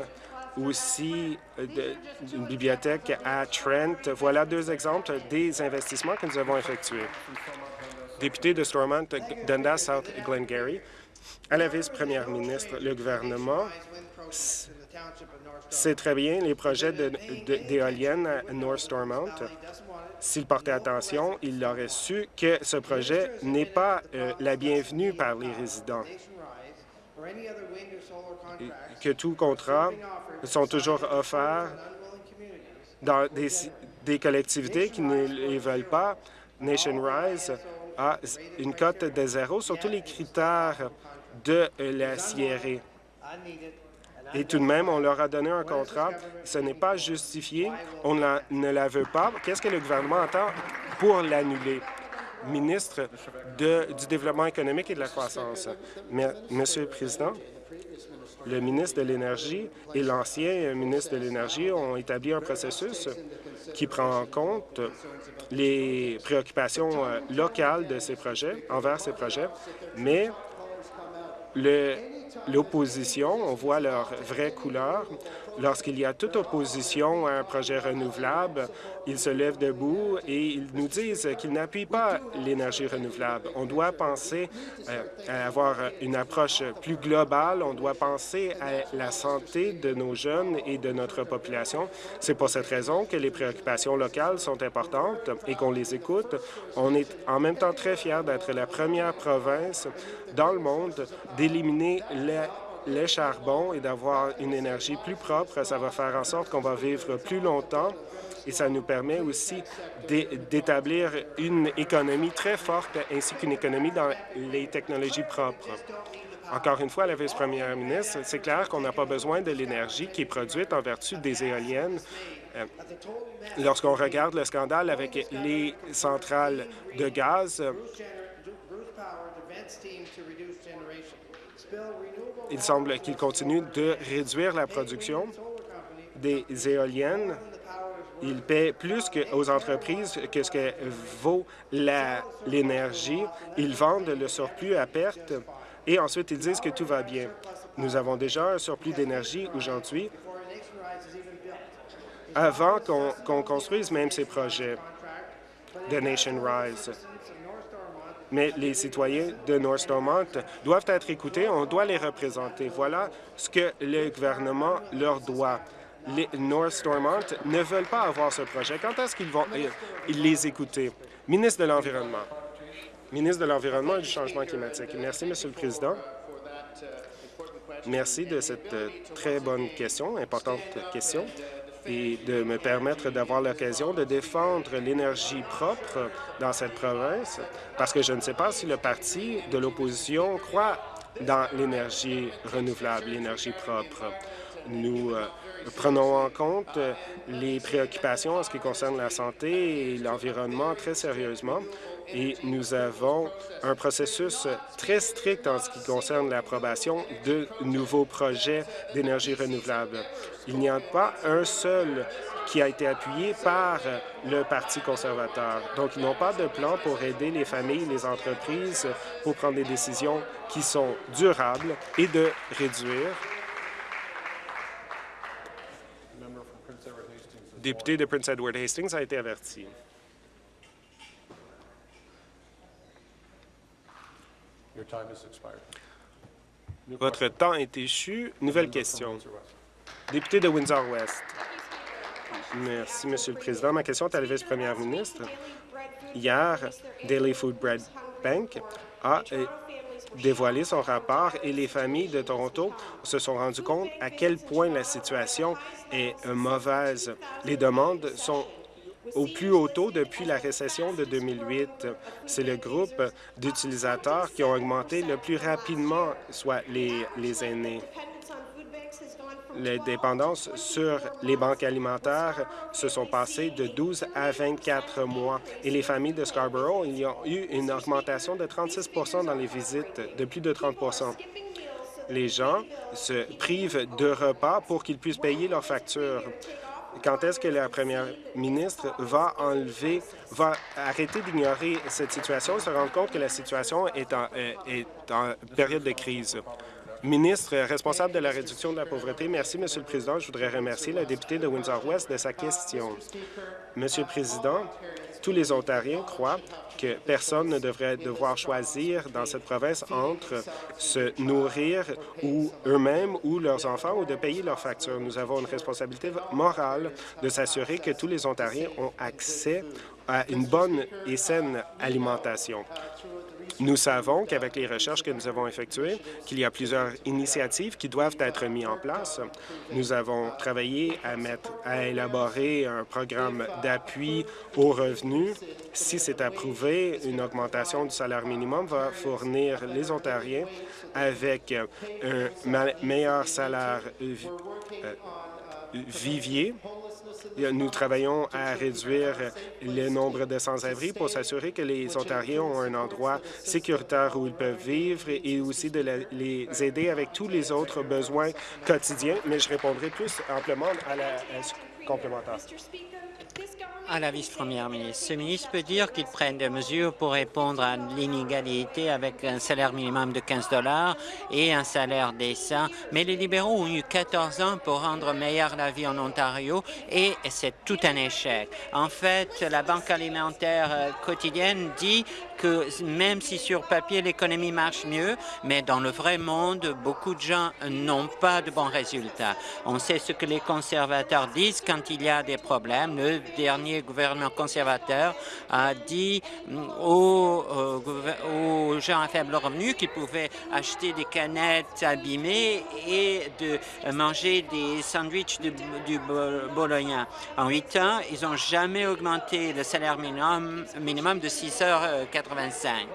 aussi une bibliothèque à Trent. Voilà deux exemples des investissements que nous avons effectués. Député de Stormont, Dundas, South Glengarry, à la vice-première ministre, le gouvernement sait très bien les projets d'éoliennes à North Stormont. S'il portait attention, il aurait su que ce projet n'est pas euh, la bienvenue par les résidents que tous contrats sont toujours offerts dans des, collectivités qui ne les veulent pas. Nation Rise a une cote de zéro sur tous les critères de la Sierra. Et tout de même, on leur a donné un contrat. Ce n'est pas justifié. On ne la veut pas. Qu'est-ce que le gouvernement entend pour l'annuler? Ministre du Développement économique et de la croissance. Monsieur le Président, le ministre de l'Énergie et l'ancien ministre de l'Énergie ont établi un processus qui prend en compte les préoccupations euh, locales de ces projets, envers ces projets, mais l'opposition, on voit leur vraie couleur, Lorsqu'il y a toute opposition à un projet renouvelable, ils se lèvent debout et ils nous disent qu'ils n'appuient pas l'énergie renouvelable. On doit penser euh, à avoir une approche plus globale. On doit penser à la santé de nos jeunes et de notre population. C'est pour cette raison que les préoccupations locales sont importantes et qu'on les écoute. On est en même temps très fiers d'être la première province dans le monde d'éliminer les les charbons et d'avoir une énergie plus propre. Ça va faire en sorte qu'on va vivre plus longtemps et ça nous permet aussi d'établir une économie très forte ainsi qu'une économie dans les technologies propres. Encore une fois, la vice-première ministre, c'est clair qu'on n'a pas besoin de l'énergie qui est produite en vertu des éoliennes. Euh, lorsqu'on regarde le scandale avec les centrales de gaz, il semble qu'il continue de réduire la production des éoliennes. Il paie plus aux entreprises que ce que vaut l'énergie. Ils vendent le surplus à perte et ensuite ils disent que tout va bien. Nous avons déjà un surplus d'énergie aujourd'hui avant qu'on construise même ces projets de Nation Rise mais les citoyens de North Stormont doivent être écoutés, on doit les représenter. Voilà ce que le gouvernement leur doit. Les North Stormont ne veulent pas avoir ce projet. Quand est-ce qu'ils vont euh, les écouter? Ministre de l'Environnement. Ministre de l'Environnement et du Changement climatique. Merci, Monsieur le Président. Merci de cette euh, très bonne question, importante question et de me permettre d'avoir l'occasion de défendre l'énergie propre dans cette province, parce que je ne sais pas si le parti de l'opposition croit dans l'énergie renouvelable, l'énergie propre. Nous euh, prenons en compte les préoccupations en ce qui concerne la santé et l'environnement très sérieusement et nous avons un processus très strict en ce qui concerne l'approbation de nouveaux projets d'énergie renouvelable. Il n'y a pas un seul qui a été appuyé par le Parti conservateur. Donc, ils n'ont pas de plan pour aider les familles, les entreprises, pour prendre des décisions qui sont durables et de réduire député de Prince Edward Hastings a été averti. Votre temps est échu. Nouvelle question. Député de Windsor-West. Merci, Monsieur le Président. Ma question est à la vice-première ministre. Hier, Daily Food Bread Bank a euh, dévoilé son rapport et les familles de Toronto se sont rendues compte à quel point la situation est mauvaise. Les demandes sont au plus haut taux depuis la récession de 2008. C'est le groupe d'utilisateurs qui ont augmenté le plus rapidement, soit les, les aînés. Les dépendances sur les banques alimentaires se sont passées de 12 à 24 mois. Et les familles de Scarborough, y a eu une augmentation de 36% dans les visites, de plus de 30% Les gens se privent de repas pour qu'ils puissent payer leurs factures quand est-ce que la première ministre va enlever, va arrêter d'ignorer cette situation et se rendre compte que la situation est en, euh, est en période de crise? Ministre responsable de la réduction de la pauvreté, merci, Monsieur le Président. Je voudrais remercier la députée de Windsor-West de sa question. Monsieur le Président, tous les Ontariens croient que personne ne devrait devoir choisir dans cette province entre se nourrir ou eux-mêmes ou leurs enfants ou de payer leurs factures. Nous avons une responsabilité morale de s'assurer que tous les Ontariens ont accès à une bonne et saine alimentation. Nous savons qu'avec les recherches que nous avons effectuées, qu'il y a plusieurs initiatives qui doivent être mises en place. Nous avons travaillé à, mettre, à élaborer un programme d'appui aux revenus. Si c'est approuvé, une augmentation du salaire minimum va fournir les Ontariens avec un meilleur salaire euh, vivier nous travaillons à réduire le nombre de sans-abri pour s'assurer que les Ontariens ont un endroit sécuritaire où ils peuvent vivre et aussi de les aider avec tous les autres besoins quotidiens. Mais je répondrai plus amplement à la complémentaire à la vice-première ministre. Ce ministre peut dire qu'il prenne des mesures pour répondre à l'inégalité avec un salaire minimum de 15 dollars et un salaire décent, mais les libéraux ont eu 14 ans pour rendre meilleure la vie en Ontario et c'est tout un échec. En fait, la Banque alimentaire euh, quotidienne dit que même si sur papier l'économie marche mieux, mais dans le vrai monde, beaucoup de gens n'ont pas de bons résultats. On sait ce que les conservateurs disent quand il y a des problèmes. Le dernier gouvernement conservateur a dit aux, aux gens à faible revenu qu'ils pouvaient acheter des canettes abîmées et de manger des sandwichs du bologna. En huit ans, ils n'ont jamais augmenté le salaire minimum, minimum de 6 heures 85.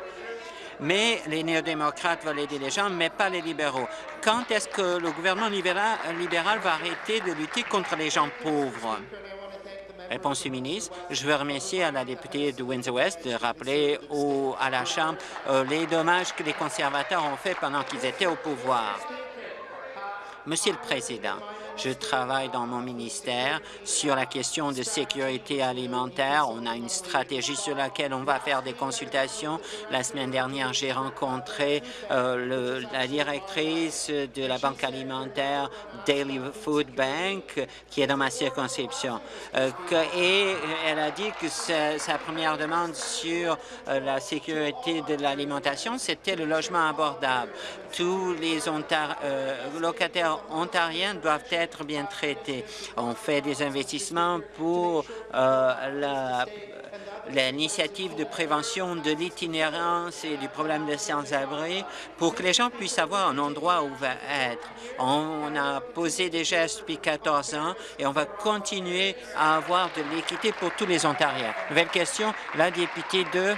Mais les néo-démocrates veulent aider les gens, mais pas les libéraux. Quand est-ce que le gouvernement libéral, va arrêter de lutter contre les gens pauvres? Réponse du ministre. Je veux remercier à la députée de Windsor-West de rappeler à la Chambre euh, les dommages que les conservateurs ont fait pendant qu'ils étaient au pouvoir. Monsieur le Président, je travaille dans mon ministère sur la question de sécurité alimentaire. On a une stratégie sur laquelle on va faire des consultations. La semaine dernière, j'ai rencontré euh, la directrice de la Banque alimentaire Daily Food Bank, qui est dans ma circonscription. Euh, et elle a dit que sa, première demande sur euh, la sécurité de l'alimentation, c'était le logement abordable. Tous les locataires ontariens doivent être être bien traités. On fait des investissements pour euh, l'initiative de prévention de l'itinérance et du problème de sans-abri pour que les gens puissent avoir un endroit où va être. On a posé des gestes depuis 14 ans et on va continuer à avoir de l'équité pour tous les Ontariens. Nouvelle question, la députée de...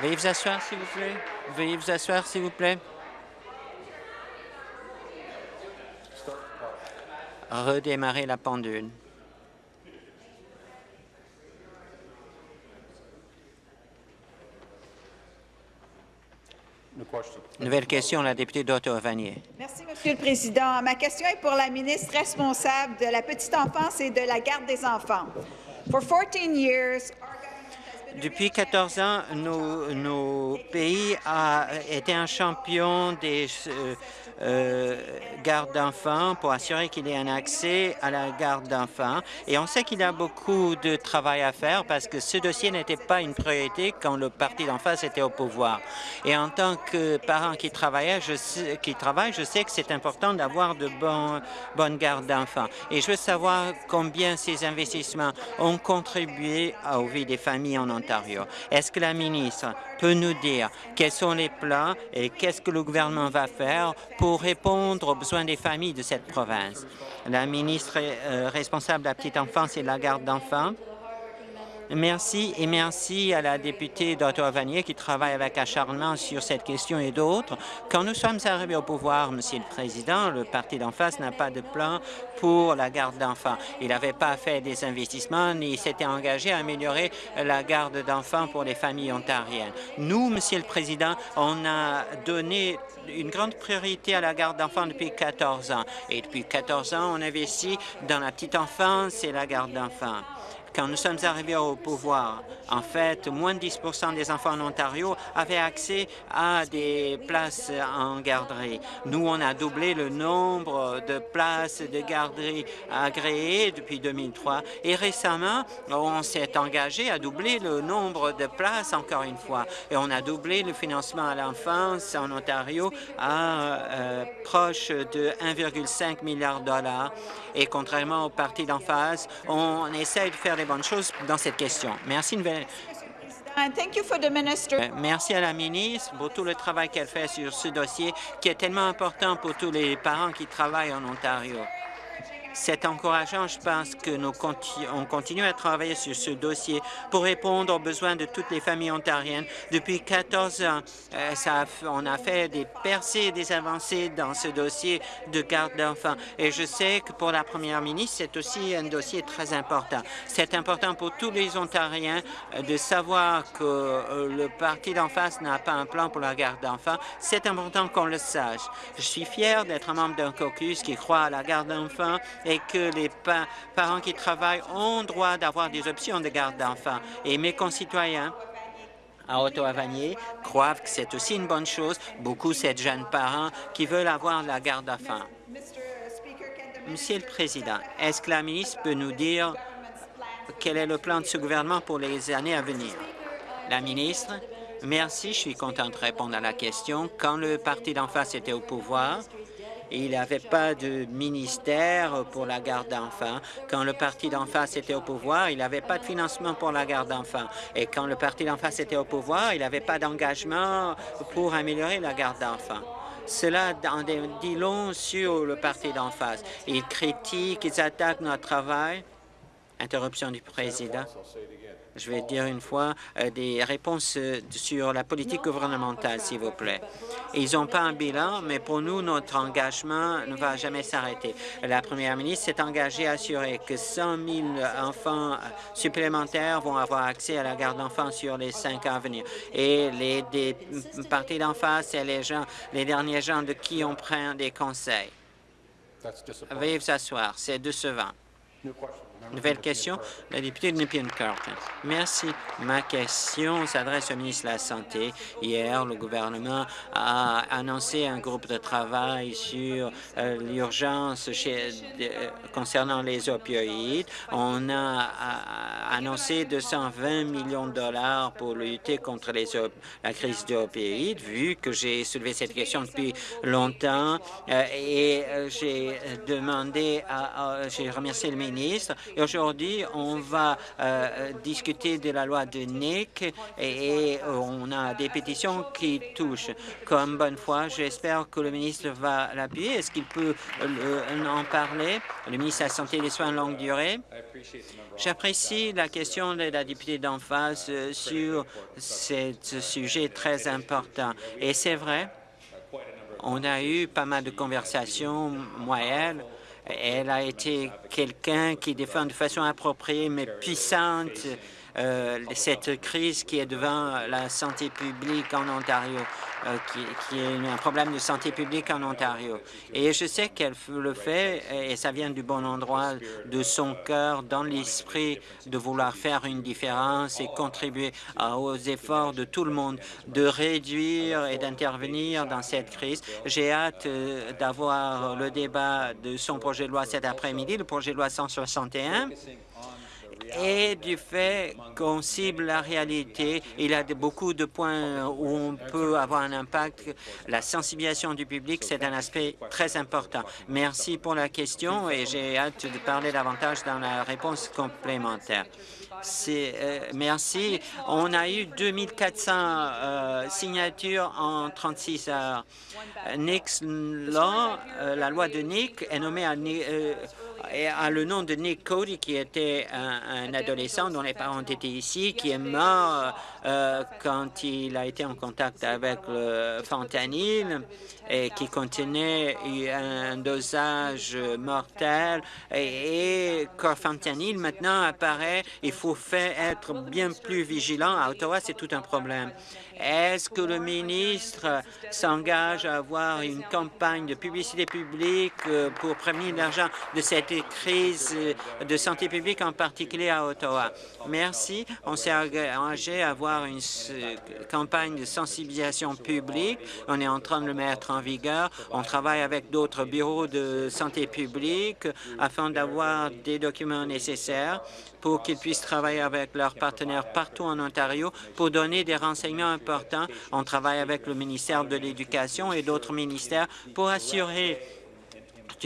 Veuillez vous asseoir, s'il vous plaît. Veuillez vous asseoir, s'il vous plaît. Redémarrer la pendule. Nouvelle question, la députée d'Ottawa-Vanier. Merci, Monsieur le Président. Ma question est pour la ministre responsable de la petite enfance et de la garde des enfants. For 14 years, depuis 14 ans, nos, pays a été un champion des euh, euh, garde d'enfants pour assurer qu'il ait un accès à la garde d'enfants. Et on sait qu'il y a beaucoup de travail à faire parce que ce dossier n'était pas une priorité quand le parti d'en face était au pouvoir. Et en tant que parent qui, travaille, je sais que c'est important d'avoir de bonnes gardes d'enfants. Et je veux savoir combien ces investissements ont contribué aux vies des familles en Est-ce que la ministre peut nous dire quels sont les plans et qu'est-ce que le gouvernement va faire pour répondre aux besoins des familles de cette province? La ministre euh, responsable de la petite enfance et de la garde d'enfants. Merci et merci à la députée d'Ottawa-Vanier qui travaille avec acharnement sur cette question et d'autres. Quand nous sommes arrivés au pouvoir, Monsieur le Président, le parti d'en face n'a pas de plan pour la garde d'enfants. Il n'avait pas fait des investissements ni s'était engagé à améliorer la garde d'enfants pour les familles ontariennes. Nous, Monsieur le Président, on a donné une grande priorité à la garde d'enfants depuis 14 ans. Et depuis 14 ans, on investit dans la petite enfance et la garde d'enfants quand nous sommes arrivés au pouvoir, en fait, moins de 10% des enfants en Ontario avaient accès à des places en garderie. Nous, on a doublé le nombre de places de garderie agréées depuis 2003 et récemment, on s'est engagé à doubler le nombre de places encore une fois. Et on a doublé le financement à l'enfance en Ontario à euh, proche de 1,5 milliard de dollars. Et contrairement au parti d'en face, on essaie de faire les bonnes choses dans cette question. Merci. Nouvelle... Euh, merci à la ministre pour tout le travail qu'elle fait sur ce dossier qui est tellement important pour tous les parents qui travaillent en Ontario. C'est encourageant. Je pense que nous on continue à travailler sur ce dossier pour répondre aux besoins de toutes les familles ontariennes. Depuis 14 ans, euh, on a fait des percées des avancées dans ce dossier de garde d'enfants. Et je sais que pour la première ministre, c'est aussi un dossier très important. C'est important pour tous les Ontariens euh, de savoir que euh, le parti d'en face n'a pas un plan pour la garde d'enfants. C'est important qu'on le sache. Je suis fier d'être membre d'un caucus qui croit à la garde d'enfants et que les parents qui travaillent ont droit d'avoir des options de garde d'enfants. Et mes concitoyens à Ottawa-Vanier croient que c'est aussi une bonne chose. Beaucoup de jeunes parents qui veulent avoir la garde d'enfants. Monsieur le Président, est-ce que la ministre peut nous dire quel est le plan de ce gouvernement pour les années à venir? La ministre, merci. Je suis content de répondre à la question. Quand le parti d'en face était au pouvoir, il n'y avait pas de ministère pour la garde d'enfants. Quand le parti d'en face était au pouvoir, il n'y avait pas de financement pour la garde d'enfants. Et quand le parti d'en face était au pouvoir, il n'y avait pas d'engagement pour améliorer la garde d'enfants. Cela en dit long sur le parti d'en face. Ils critiquent, ils attaquent notre travail. Interruption du président je vais dire une fois, euh, des réponses euh, sur la politique gouvernementale, s'il vous plaît. Ils n'ont pas un bilan, mais pour nous, notre engagement ne va jamais s'arrêter. La première ministre s'est engagée à assurer que 100 000 enfants supplémentaires vont avoir accès à la garde d'enfants sur les cinq ans à venir. Et les des partis d'en face, c'est les gens, les derniers gens de qui on prend des conseils. Veuillez vous asseoir, c'est décevant. Nouvelle question, la députée de Nepean Carlton. Merci. Ma question s'adresse au ministre de la Santé. Hier, le gouvernement a annoncé un groupe de travail sur euh, l'urgence euh, concernant les opioïdes. On a, annoncé 220 millions de dollars pour lutter contre les la crise d'opioïdes, vu que j'ai soulevé cette question depuis longtemps euh, et j'ai demandé, j'ai remercié le ministre aujourd'hui, on va euh, discuter de la loi de Nick et, on a des pétitions qui touchent. Comme bonne foi, j'espère que le ministre va l'appuyer. Est-ce qu'il peut euh, en parler? Le ministre de la Santé et des Soins de longue durée. J'apprécie la question de la députée d'en face euh, sur ce sujet très important. Et c'est vrai, on a eu pas mal de conversations, moi elle a été quelqu'un qui défend de façon appropriée mais puissante euh, cette crise qui est devant la santé publique en Ontario, euh, qui, est un problème de santé publique en Ontario. Et je sais qu'elle le fait, et ça vient du bon endroit de son cœur, dans l'esprit de vouloir faire une différence et contribuer aux efforts de tout le monde de réduire et d'intervenir dans cette crise. J'ai hâte euh, d'avoir le débat de son projet de loi cet après-midi, le projet de loi 161 et du fait qu'on cible la réalité. Il y a beaucoup de points où on peut avoir un impact. La sensibilisation du public, c'est un aspect très important. Merci pour la question et j'ai hâte de parler davantage dans la réponse complémentaire. Euh, merci. On a eu 2400 euh, signatures en 36 heures. Nix Law, euh, la loi de Nick, est nommée à, à le nom de Nick Cody, qui était un, adolescent dont les parents étaient ici, qui est mort quand il a été en contact avec le fentanyl et qui contenait un dosage mortel. Et, et quand fentanyl maintenant apparaît, il faut fait être bien plus vigilant. À Ottawa, c'est tout un problème. Est-ce que le ministre s'engage à avoir une campagne de publicité publique euh, pour prévenir l'argent de cette crise de santé publique, en particulier à Ottawa? Merci. On s'est engagé à avoir une campagne de sensibilisation publique. On est en train de le mettre en vigueur. On travaille avec d'autres bureaux de santé publique afin d'avoir des documents nécessaires pour qu'ils puissent travailler avec leurs partenaires partout en Ontario pour donner des renseignements. On travaille avec le ministère de l'Éducation et d'autres ministères pour assurer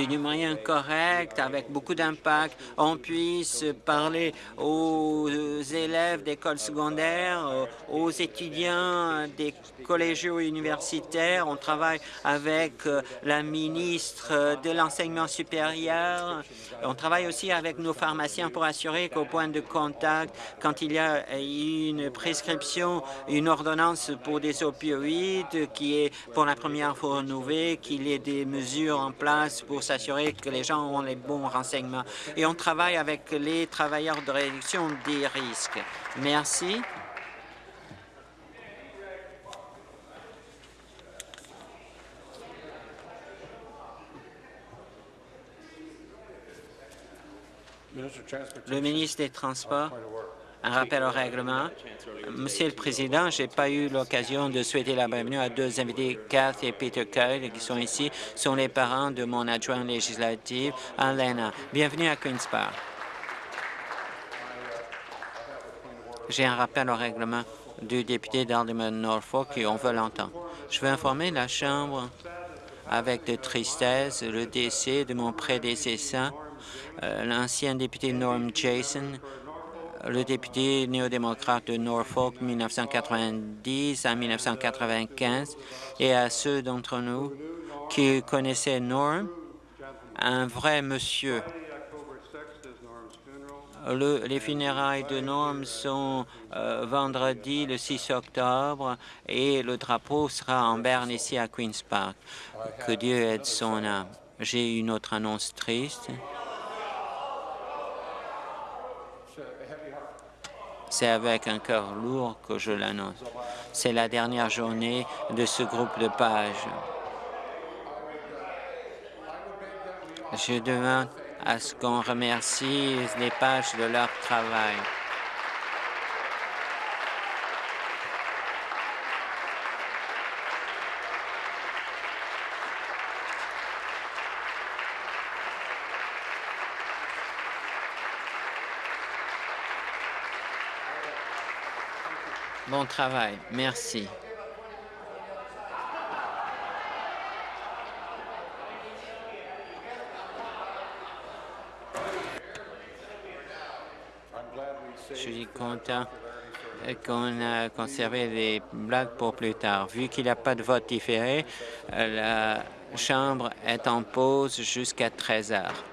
du moyen correct, avec beaucoup d'impact, on puisse parler aux élèves d'écoles secondaires, aux étudiants des collégiaux universitaires. On travaille avec euh, la ministre de l'enseignement supérieur. On travaille aussi avec nos pharmaciens pour assurer qu'au point de contact, quand il y a une prescription, une ordonnance pour des opioïdes qui est pour la première fois renouvelée, qu'il y ait des mesures en place pour s'assurer que les gens ont les bons renseignements. Et on travaille avec les travailleurs de réduction des risques. Merci. Le ministre des Transports, un rappel au règlement. Monsieur le Président, je n'ai pas eu l'occasion de souhaiter la bienvenue à deux invités, Kath et Peter Kyle, qui sont ici, sont les parents de mon adjoint législatif, Alena. Bienvenue à Queen's Park. J'ai un rappel au règlement du député d'Alderman Norfolk et on veut l'entendre. Je veux informer la Chambre avec de tristesse le décès de mon prédécesseur, l'ancien député Norm Jason, le député néo-démocrate de Norfolk 1990 à 1995, et à ceux d'entre nous qui connaissaient Norm, un vrai monsieur. les funérailles de Norm sont euh, vendredi le 6 octobre et le drapeau sera en berne ici à Queen's Park. Que Dieu aide son âme. J'ai une autre annonce triste. C'est avec un cœur lourd que je l'annonce. C'est la dernière journée de ce groupe de pages. Je demande à ce qu'on remercie les pages de leur travail. Bon travail. Merci. Je suis content qu'on a conservé les blagues pour plus tard. Vu qu'il n'y a pas de vote différé, la Chambre est en pause jusqu'à 13 heures.